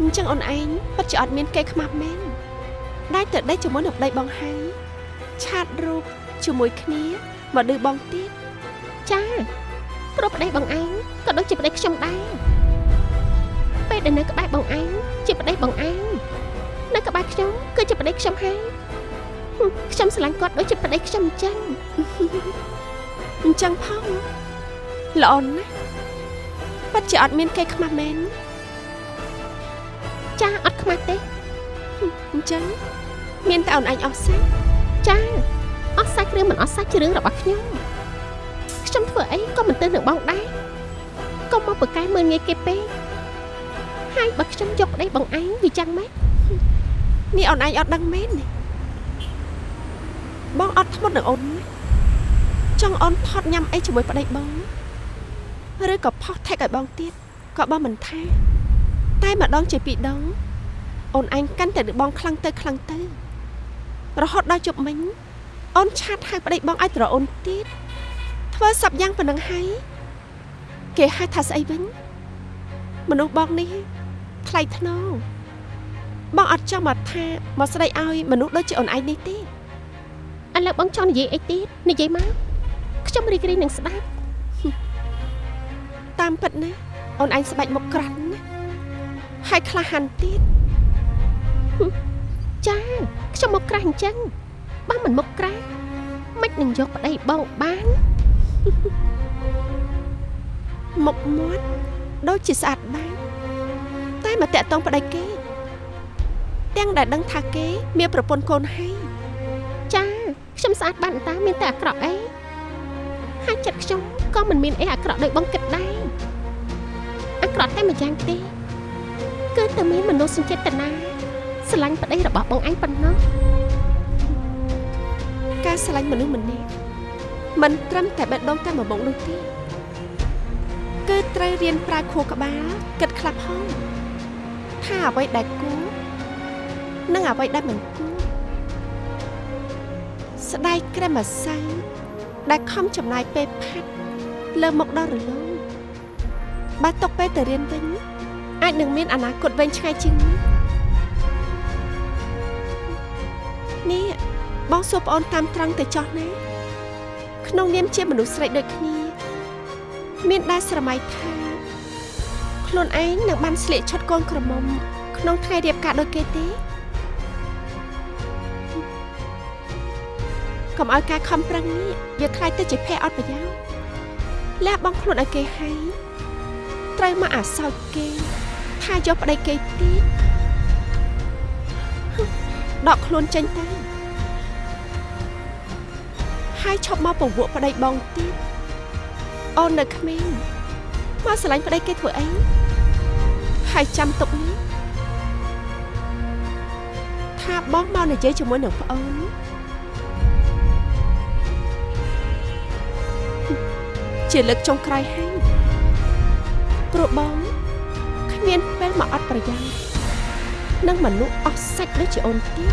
អញ្ចឹងអូនឯងពិតជាអត់មានគេខ្មាស់មែនដែលទៅដេកជាមួយនឹងប្តីបងហើយឆាតរូបជាមួយគ្នាមកឌឺបងទៀតចាព្រោះប្តីបងឯងក៏ដូចជាប្តីខ្ញុំដែរពេលដែលនៅក្បែរបងឯងជាប្តីបងឯងនៅក្បែរខ្ញុំគឺជាប្តីខ្ញុំហើយហឹមខ្ញុំស្រឡាញ់គាត់ដូចជាប្តីខ្ញុំអញ្ចឹងអញ្ចឹងផងល្អណាស់ពិតជាអត់មានគេខ្មាស់មែន ចាអត់ខ្មាស់ទេអញ្ចឹងមានតែអូនឯងអស់សាច់ចាអស់សាច់ឬមិនអស់សាច់ជារឿងរបស់ខ្ញុំខ្ញុំធ្វើអីក៏មិនទៅនឹងបងដែរកុំមកប្រកែកមើលងាយគេពេកហើយបើខ្ញុំយកប្តីបងឯងវាយ៉ាងម៉េចនេះអូនឯងអត់ដឹងមែនទេបងអត់ធ្មត់នឹងអូនណាចង់អូនថត់ញ៉ាំអីជាមួយប្តីបងឬក៏ផុសថេកឲ្យបងទៀតក៏បងមិនថា តែម្ដងជាពីរដងអូនឯងកាន់តែនឹងបងខ្លាំងទៅខ្លាំងទៅរហូតដល់ជប់មិញអូនឆាតហៅប្តីបងឲ្យត្រអូនទៀតធ្វើសពយ៉ាងប៉ុណ្ណឹងហើយគេហៅថាស្អីវិញមនុស្សបងនេះថ្លៃថ្នូរបងអត់ចង់មកថាមកស្ដីឲ្យមនុស្សដូចជាអូនឯងនេះទេឥឡូវបងចង់និយាយអីទៀតនិយាយមកខ្ញុំរីករាយនឹងស្ដាប់តាមពិតណាអូនឯងស្បែកមុខក្រាស់ណាស់ ហើយក្លាហានទៀតចាខ្ញុំមកក្រាស់អញ្ចឹងបើមិនមកក្រាស់មិននឹងយកប្តីបងបានមុខមាត់ដូចជាស្អាតបាតតែមកតាក់តងប្តីគេ ទាំងដែលដឹងថាគេ មានប្រពន្ធកូនហើយចាខ្ញុំស្អាតបានតាមានតែអាក្រក់អីហើយចិត្តខ្ញុំក៏មិនមានអីអាក្រក់ដោយបងគិតដែរអាក្រក់តែម្យ៉ាងទេគឺ តែមានមនោសញ្ចេតនាស្រឡាញ់ប្តីរបស់បងឯងប៉ុណ្ណោះការស្រឡាញ់មនុស្សម្នាក់មិនត្រឹមតែបេះដូងតែមួយមុខនោះទេគឺត្រូវរៀនប្រើខួរក្បាលគិតខ្លះផងថាអ្វីដែលគួរនិងអ្វីដែលមិនគួរស្ដាយក្រែមម្សៅដែលខំចំណាយពេលផាត់លើមុខដល់រលោងបើຕົកពេលទៅរៀនវិញ អាចនឹងមានអនាគតវែងឆ្ងាយជាងនេះនេះបងសួរប្អូនតាមត្រង់ទៅចោះណាក្នុងនាមជាមនុស្សស្រីដូចគ្នា មានដែរស្រមៃថាខ្លួនឯងនឹងបានស្លៀកឈុតកូនក្រមុំ ក្នុងថ្ងៃរៀបការដូចគេទេកុំឲ្យការខំប្រឹងនេះវាខ្លាចទៅជាភ័យអត់ប្រយោជន៍លះបង់ខ្លួនឲ្យគេហើយត្រូវមកអាសោចគេ ថាយកប្តីគេទៀតដកខ្លួនចេញទៅហើយឈប់មកពង្វក់ប្តីបងទៀតអូននៅក្មេងមកស្រឡាញ់ប្តីគេធ្វើអីហើយចាំទុកនេះថាបងមកនិយាយជាមួយនឹងប្អូនជាលើកចុងក្រោយហើយព្រោះបងគ្មានពេលមកអត់ប្រយោជន៍នឹងមនុស្សអស់សាច់ដូចជាអូនទៀត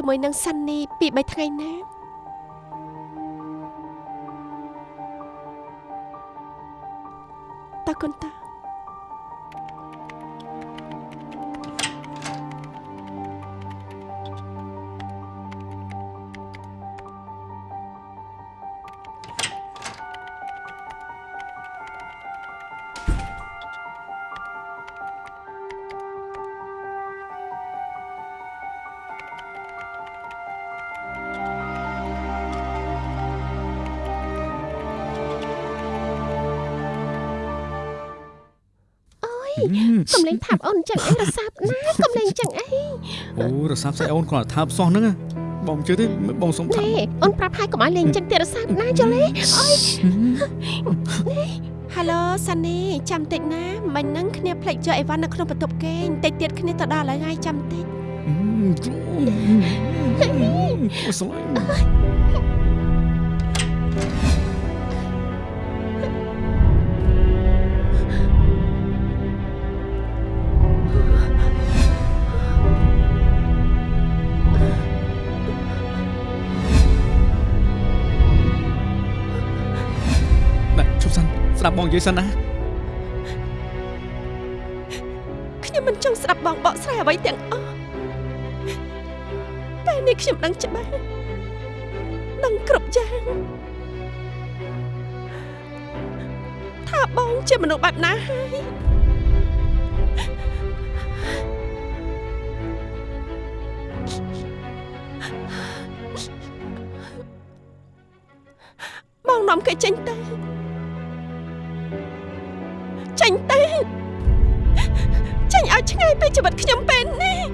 ជាមួយនឹងសាន់នីពី3ថ្ងៃណាតើគុណតា រសាប់ណាកំលេងអញ្ចឹងអីអូរសាប់ស្អីអូនគ្រាន់តែថាបសោះហ្នឹងណាបងជឿទេបងសុំថានេះអូនប្រាប់ហើយកុំឲ្យលេងចឹងទៀតរសាណាចុះលេអើយហៅឡូសានីចាំតិចណាមិញហ្នឹងគ្នាភ្លេចយកអីវ៉ាន់នៅក្នុងបន្ទប់គេងតិចទៀតគ្នាទៅដល់ហើយចាំតិចអូស្រឡាញ់ ប់សិនស្ដាប់បងនិយាយសិនណាខ្ញុំមិនចង់ស្ដាប់បងបកស្រាយអ្វីទាំងអស់តែនេះខ្ញុំដឹងច្បាស់ដឹងគ្រប់យ៉ាងថាបងជាមនុស្សបែបណាហើយបងនាំគេចេញទៅ ចេញទៅចេញឲ្យឆ្ងាយពីជីវិតខ្ញុំពេលនេះ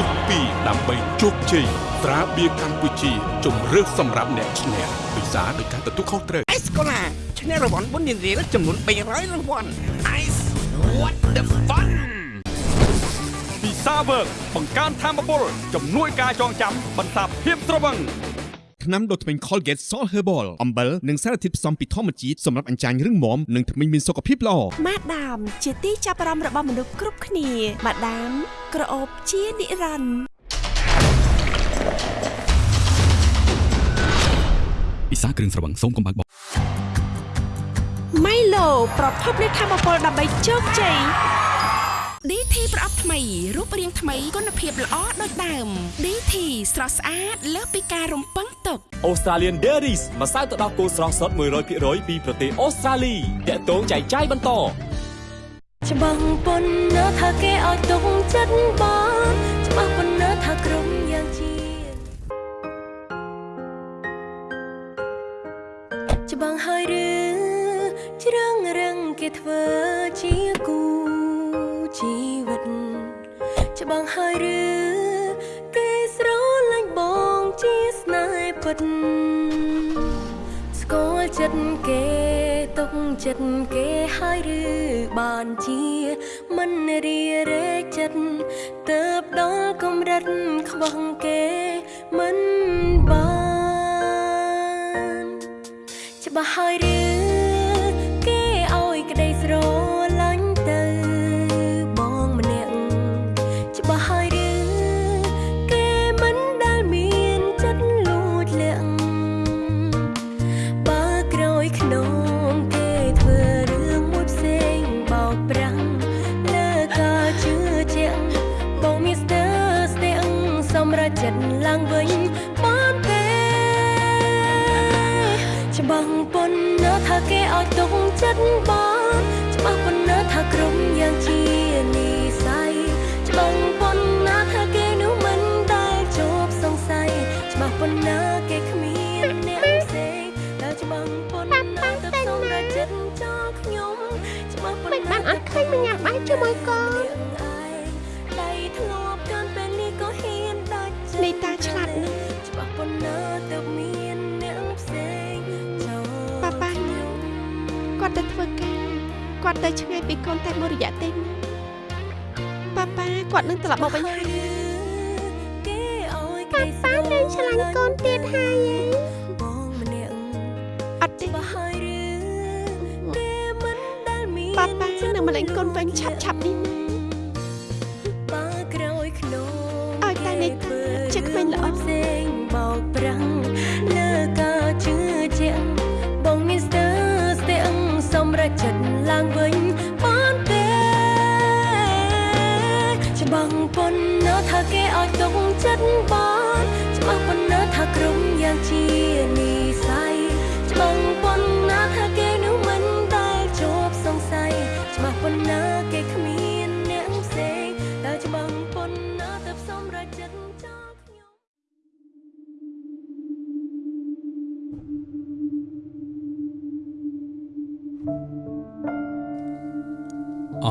ពុកពីដើម្បីជោគជ័យត្រាបៀរកម្ពុជាជំរឿសសម្រាប់អ្នកឈ្នះពិសាដោយការទទួលខុសត្រូវអេសកូឡាឈ្នះរង្វាន់បុណ្យនារីចំនួន300រង្វាន់ Ice what the fun ពិសាវើកបង្កើនធម៌ពលជំនួយការចងចាំបន្សាបភាពត្រវឹង ថ្នាំដុសធ្មេញ Colgate Salt Herbal អំបិលនិងសារធាតុផ្សំពីធម្មជាតិសម្រាប់អញ្ចាញរឹងមាំនិងធ្មេញមានសុខភាពល្អម៉ាដាមជាទីចាប់អារម្មណ៍របស់មនុស្សគ្រប់គ្នាម៉ាដាមក្រអូបជានិរន្តរ៍ពិសាគ្រឿងស្រវឹងសូមកុំបើកបោម៉ៃឡូប្រភពនៃធម៌ពលដើម្បីជោគជ័យ DT ប្រអប់ថ្មីរូបរាងថ្មីគុណភាពល្អដូចដើម DT ស្រស់ស្អាតលើសពីការរំពឹងទុក Australian Dairies ម្សៅទឹកដោះគោស្រស់សុទ្ធ100%ពីប្រទេសអូស្ត្រាលីតាក់ទងចែកចាយបន្តច្បាស់ប៉ុណ្ណាថាគេឲ្យទុកចិត្តបងច្បាស់ប៉ុណ្ណាថាក្រុមយ៉ាងជាច្បាស់ហើយឬជ្រឹងរឹងគេធ្វើជាគូជីវិតច្បាស់ហើយឬគេស្រឡាញ់បងជាស្នេហ៍ពិតស្គាល់ចិត្តគេទុកចិត្តគេហើយឬបានជាមិនរីរែកចិត្តទៅបដល់កម្រិតខ្វះគេមិនបានច្បាស់ហើយ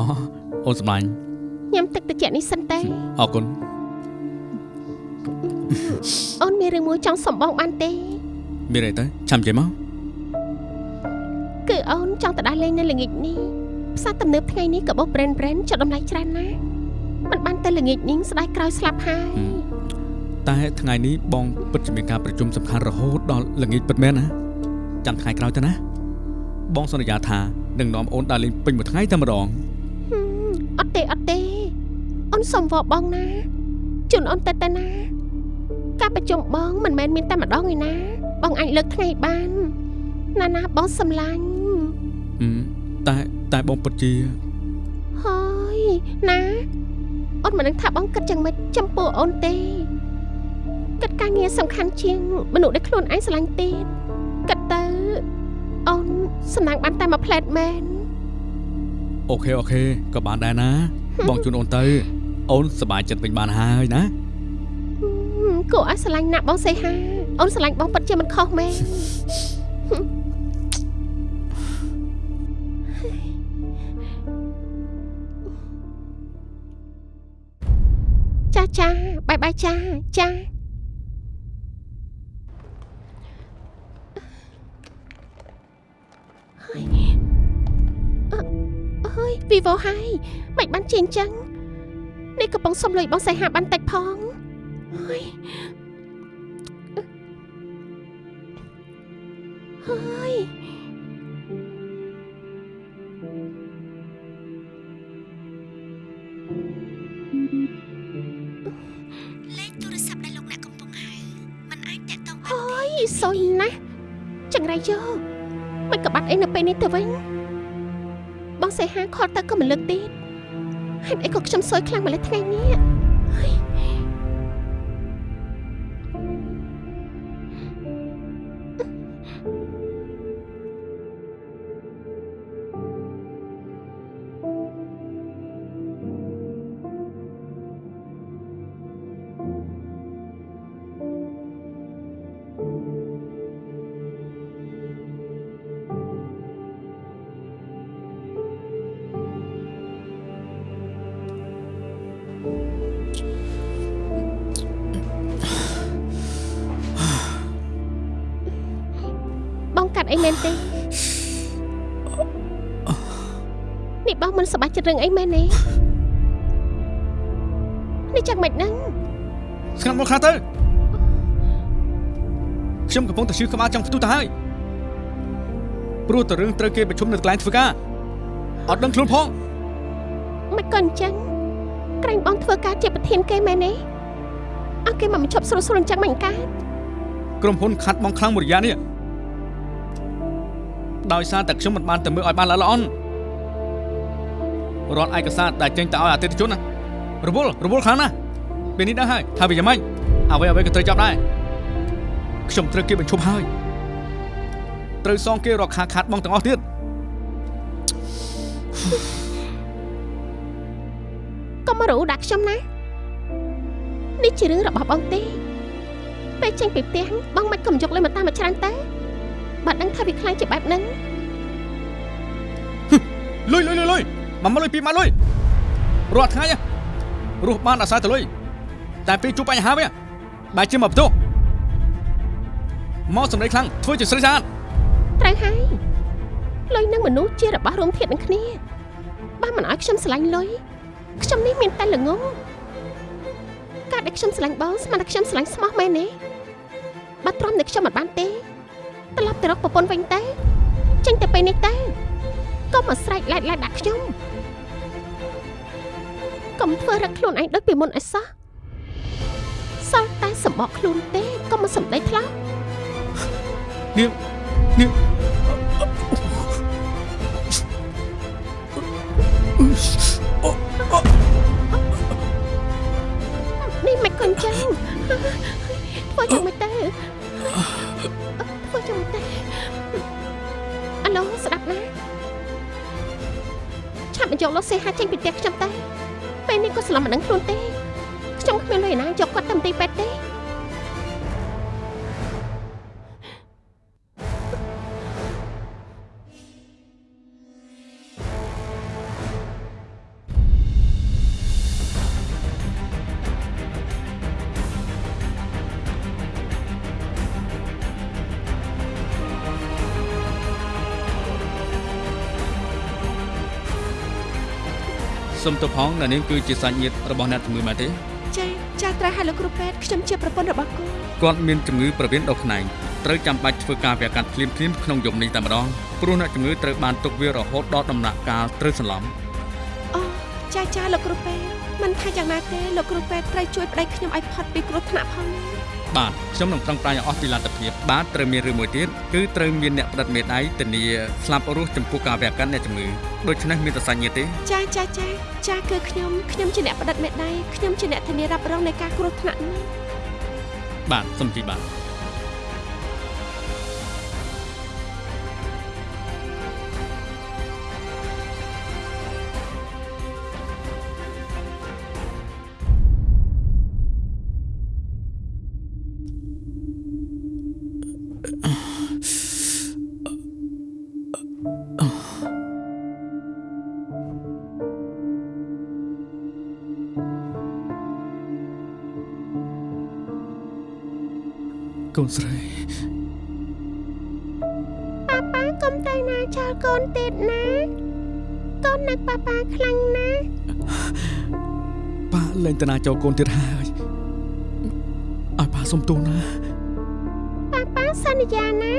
អូអូនសម្លាញ់ញ៉ាំទឹកត្រជាក់នេះសិនទេអរគុណអូនមានរឿងមួយចង់សុំបងបានទេមានអីទៅឆាំចេះមកគឺអូនចង់ទៅដើរលេងនៅល្ងាចនេះផ្សារទំនើបថ្ងៃនេះក៏បោះ brand brand ចុះតម្លៃច្រើនណាស់មិនបានទៅល្ងាចនេះស្ដាយក្រោយស្លាប់ហើយតែថ្ងៃនេះបងពិតជាមានការប្រជុំសំខាន់រហូតដល់ល្ងាចពិតមែនណាចាំថ្ងៃក្រោយទៅណាបងសន្យាថានឹងនាំអូនដើរលេងពេញមួយថ្ងៃតែម្ដង សុំវល់បងណាជូនអូនទៅទៅណា ការប្រជុំបងមិនមែនមានតែម្ដងឯណា បងអាចលើកថ្ងៃបាន ណាណាបងសំឡាញ់អឺតែតែបងពិតជាហើយណាអូនមិនដឹងថាបងគិតយ៉ាងម៉េចចំពោះអូនទេគិតការងារសំខាន់ជាងមនុស្សដែលខ្លួនឯងស្រឡាញ់ទៀតគិតទៅអូនសំណាងបានតែមួយផ្លែតមែនអូខេអូខេក៏បានដែរណា បងជូនអូនទៅ អូនសប្បាយចិត្តវិញបានហើយណាហឹមគួរឲ្យស្រឡាញ់ណាស់បងសេហាអូនស្រឡាញ់បងពិតជាមិនខុសមែនចាចាបាយបាយចាចាហើយអអើយវីវ៉ូហើយមិនបានជាអញ្ចឹង នេះកំពុងសុំលុយបងសៃហាបានតិចផងហើយហើយលេខទូរស័ព្ទដែលលោកអ្នកកំពុងហៅมันអាចតាក់ទងបានហើយសុយណាស់ចង្រៃយោមិនក៏បាត់អីនៅពេលនេះទៅវិញបងសៃហាខលទៅក៏មិនលើកទៀត ហេតុអីក៏ខ្ញុំសុយខ្លាំងម្លេះថ្ងៃនេះ រឿងអីមែនទេនេះចាំមិនហ្នឹងស្ងាត់មកខ្លះទៅខ្ញុំកំពុងតែឈឺក្បាលចង់ផ្ទុះទៅហើយព្រោះតែរឿងត្រូវគេប្រជុំនៅកន្លែងធ្វើការអត់ដឹងខ្លួនផងមិនក៏អញ្ចឹងក្រែងបងធ្វើការជាប្រធានគេមែនទេអើគេមកបញ្ឈប់ស្រួលស្រួលអញ្ចឹងមិនកើតក្រុមហ៊ុនខាត់បងខ្លាំងមួយរយៈនេះដោយសារតែខ្ញុំមិនបានទៅមើលឲ្យបានល្អល្អន់ រាល់ឯកសារដែលចេញទៅឲ្យអតិថិជនណារវល់រវល់ខ្លាំងណាស់ពេលនេះដឹងហើយថាវាយ៉ាងម៉េចអ្វីអ្វីក៏ត្រូវចាប់ដែរខ្ញុំត្រូវគេបញ្ឈប់ហើយត្រូវសងគេរកខាខាត់បងទាំងអស់ទៀតកុំមករੂដាក់ខ្ញុំណានេះជារឿងរបស់បងទេពេលចេញពីផ្ទះបងមិនក៏មិនយកលុយមកតាមមកច្រើនតែបាត់ដឹងថាវាខ្លាំងជាបែបហ្នឹងលុយលុយលុយលុយ មកមកលុយពីមកលុយរាល់ថ្ងៃហ៎រស់បានអាស្រ័យទៅលុយតែពេលជួបបញ្ហាវាបែរជាមកបន្ទោសមកសម្ដីខ្លាំងធ្វើជាស្រីស្អាតត្រូវហើយលុយនឹងមនុស្សជារបស់រួមធាតុនឹងគ្នាបើមិនឲ្យខ្ញុំស្រឡាញ់លុយខ្ញុំនេះមានតែល្ងងការដែលខ្ញុំស្រឡាញ់បងស្មានតែខ្ញុំស្រឡាញ់ស្មោះមែនទេបើទ្រាំតែខ្ញុំមិនបានទេត្រឡប់ទៅរកប្រពន្ធវិញទៅចេញទៅពេលនេះទៅកុំមកស្រែកឡែកឡែកដាក់ខ្ញុំ កុំធ្វើរឹកខ្លួនឯងដូចពីមុនឲ្យសោះសល់តែសម្បកខ្លួនទេកុំមកសម្ដីថ្លោះនាងនាងនេះមិនក៏អញ្ចឹងធ្វើយ៉ាងម៉េចទៅធ្វើយ៉ាងម៉េចទៅអាឡូស្ដាប់ណាឆាប់បញ្យកលោកសេហាចេញពីផ្ទះខ្ញុំទៅ ពេលនេះក៏ស្លាប់មិនដឹងខ្លួនទេខ្ញុំគ្មានលុយណាយកគាត់ទៅមន្ទីរពេទ្យទេ សុំទៅផងអ្នកនាងគឺជាសាច់ញាតិរបស់អ្នកជំងឺមែនទេចាចាត្រូវហើយលោកគ្រូពេទ្យខ្ញុំជាប្រពន្ធរបស់កូនគាត់មានជំងឺប្រវៀនដុសខ្នែងត្រូវចាំបាច់ធ្វើការវះកាត់ភ្លាមៗក្នុងយប់នេះតែម្ដងព្រោះអ្នកជំងឺត្រូវបានទុកវារហូតដល់ដំណាក់កាលត្រូវសន្លំអូចាចាលោកគ្រូពេទ្យមិនថាយ៉ាងណាទេលោកគ្រូពេទ្យត្រូវជួយប្តីខ្ញុំឲ្យផុតពីគ្រោះថ្នាក់ផងណា បាទខ្ញុំនឹងប្រឹងប្រែងឲ្យអស់ពីលទ្ធភាពបាទត្រូវមានរឿងមួយទៀតគឺត្រូវមានអ្នកផ្តិតមេដៃធានាស្លាប់រស់ចំពោះការវះកាត់អ្នកជំងឺដូច្នេះមានតែសាច់ញាតិទេចាចាចាចាគឺខ្ញុំខ្ញុំជាអ្នកផ្តិតមេដៃខ្ញុំជាអ្នកធានារ៉ាប់រងនៃការគ្រោះថ្នាក់នេះបាទសូមជិះបាទ កូនស្រីប៉ាប៉ាកុំទៅណាចោលកូនទៀតណាកូននឹកប៉ាប៉ាខ្លាំងណាស់ប៉ាលែងតាណាចូលកូនទៀតហើយឲ្យប៉ាសុំទោសណាប៉ាប៉ាសន្យាណា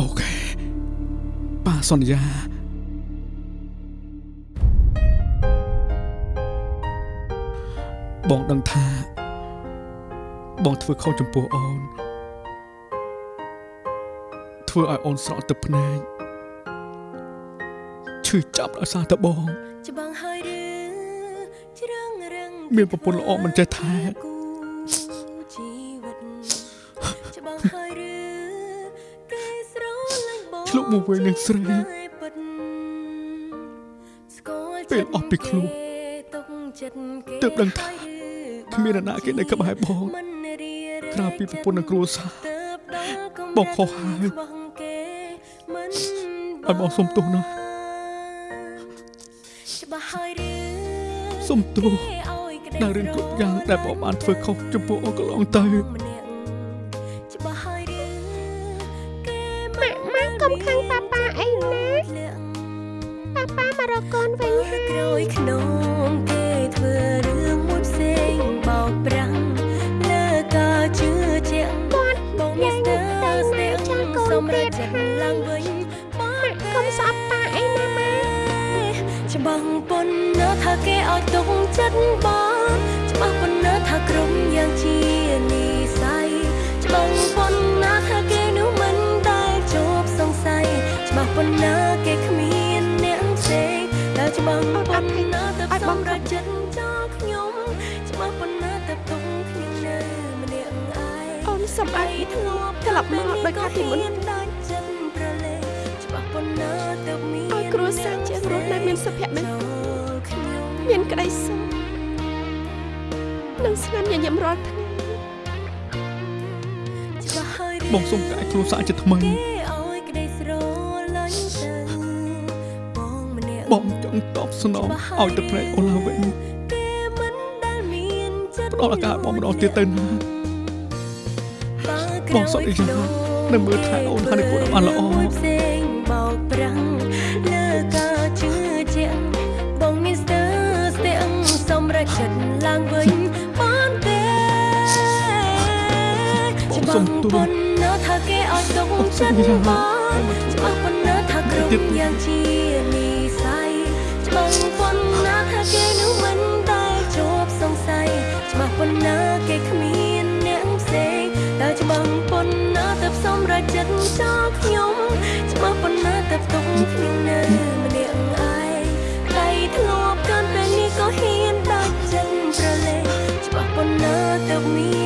អូខេប៉ាសន្យាបងដឹងថា បងធ្វើខុសចំពោះអូន ធ្វើឲ្យអូនស្រក់ទឹកភ្នែកឈឺចាប់ដោយសារតែបងច្បាំងហើយឬជ្រឹងរឹងមានប្រពន្ធល្អមិនចេះថែគូជីវិតច្បាំងហើយឬគេស្រឡាញ់បងឆ្លុះមកវិញនឹងស្រីពិតស្គាល់ពេលអស់ពីខ្លួនទុកចិត្តគេទើបដឹងថាគ្មានអ្នកណាគេនៅក្បែរបងមិនរៀរ ក្រៅពីប្រពន្ធនិងគ្រួសារទើបដល់កំបងខុសហើយបោះគេមិនឲ្យបងសុំទោសណាច្បាស់ហើយឬសុំទោសគេឲ្យក្តីដល់រឿងគ្រប់យ៉ាងដែលបងបានធ្វើខុសចំពោះអូនកន្លងទៅ បងម្នាក់បងចង់តបស្នងឲ្យទឹកភ្នែកអូនឡើងវិញគេមិនដែលមានចិត្តផ្ដល់ឱកាសឲ្យបងម្ដងទៀតទៅណាបងសន្យានឹងមើលថែអូនហើយនឹងគួរឲ្យបានល្អផ្សេងបោកប្រាំងលើការជឿជាក់បងមានស្ទើរស្ទាំងសម្រាប់ចិត្តឡើងវិញបានទេបងសុំទោសប៉ុណ្ណាថាគេឲ្យទុកចិត្តបងច្បាស់ប៉ុណ្ណាថាក្រុមយ៉ាងជា បាស់ប៉ុណ្ណាគេគ្មានអ្នកផ្សេងតែច្បាស់ប៉ុណ្ណាទៅសម្រាប់ចិត្តចោលខ្ញុំច្បាស់ប៉ុណ្ណាទៅទុកខ្ញុំនៅម្នាក់ឯងដៃធ្លាប់កាន់ពេលនេះក៏ហ៊ានដាច់ចិត្តប្រឡេច្បាស់ប៉ុណ្ណាទៅមាន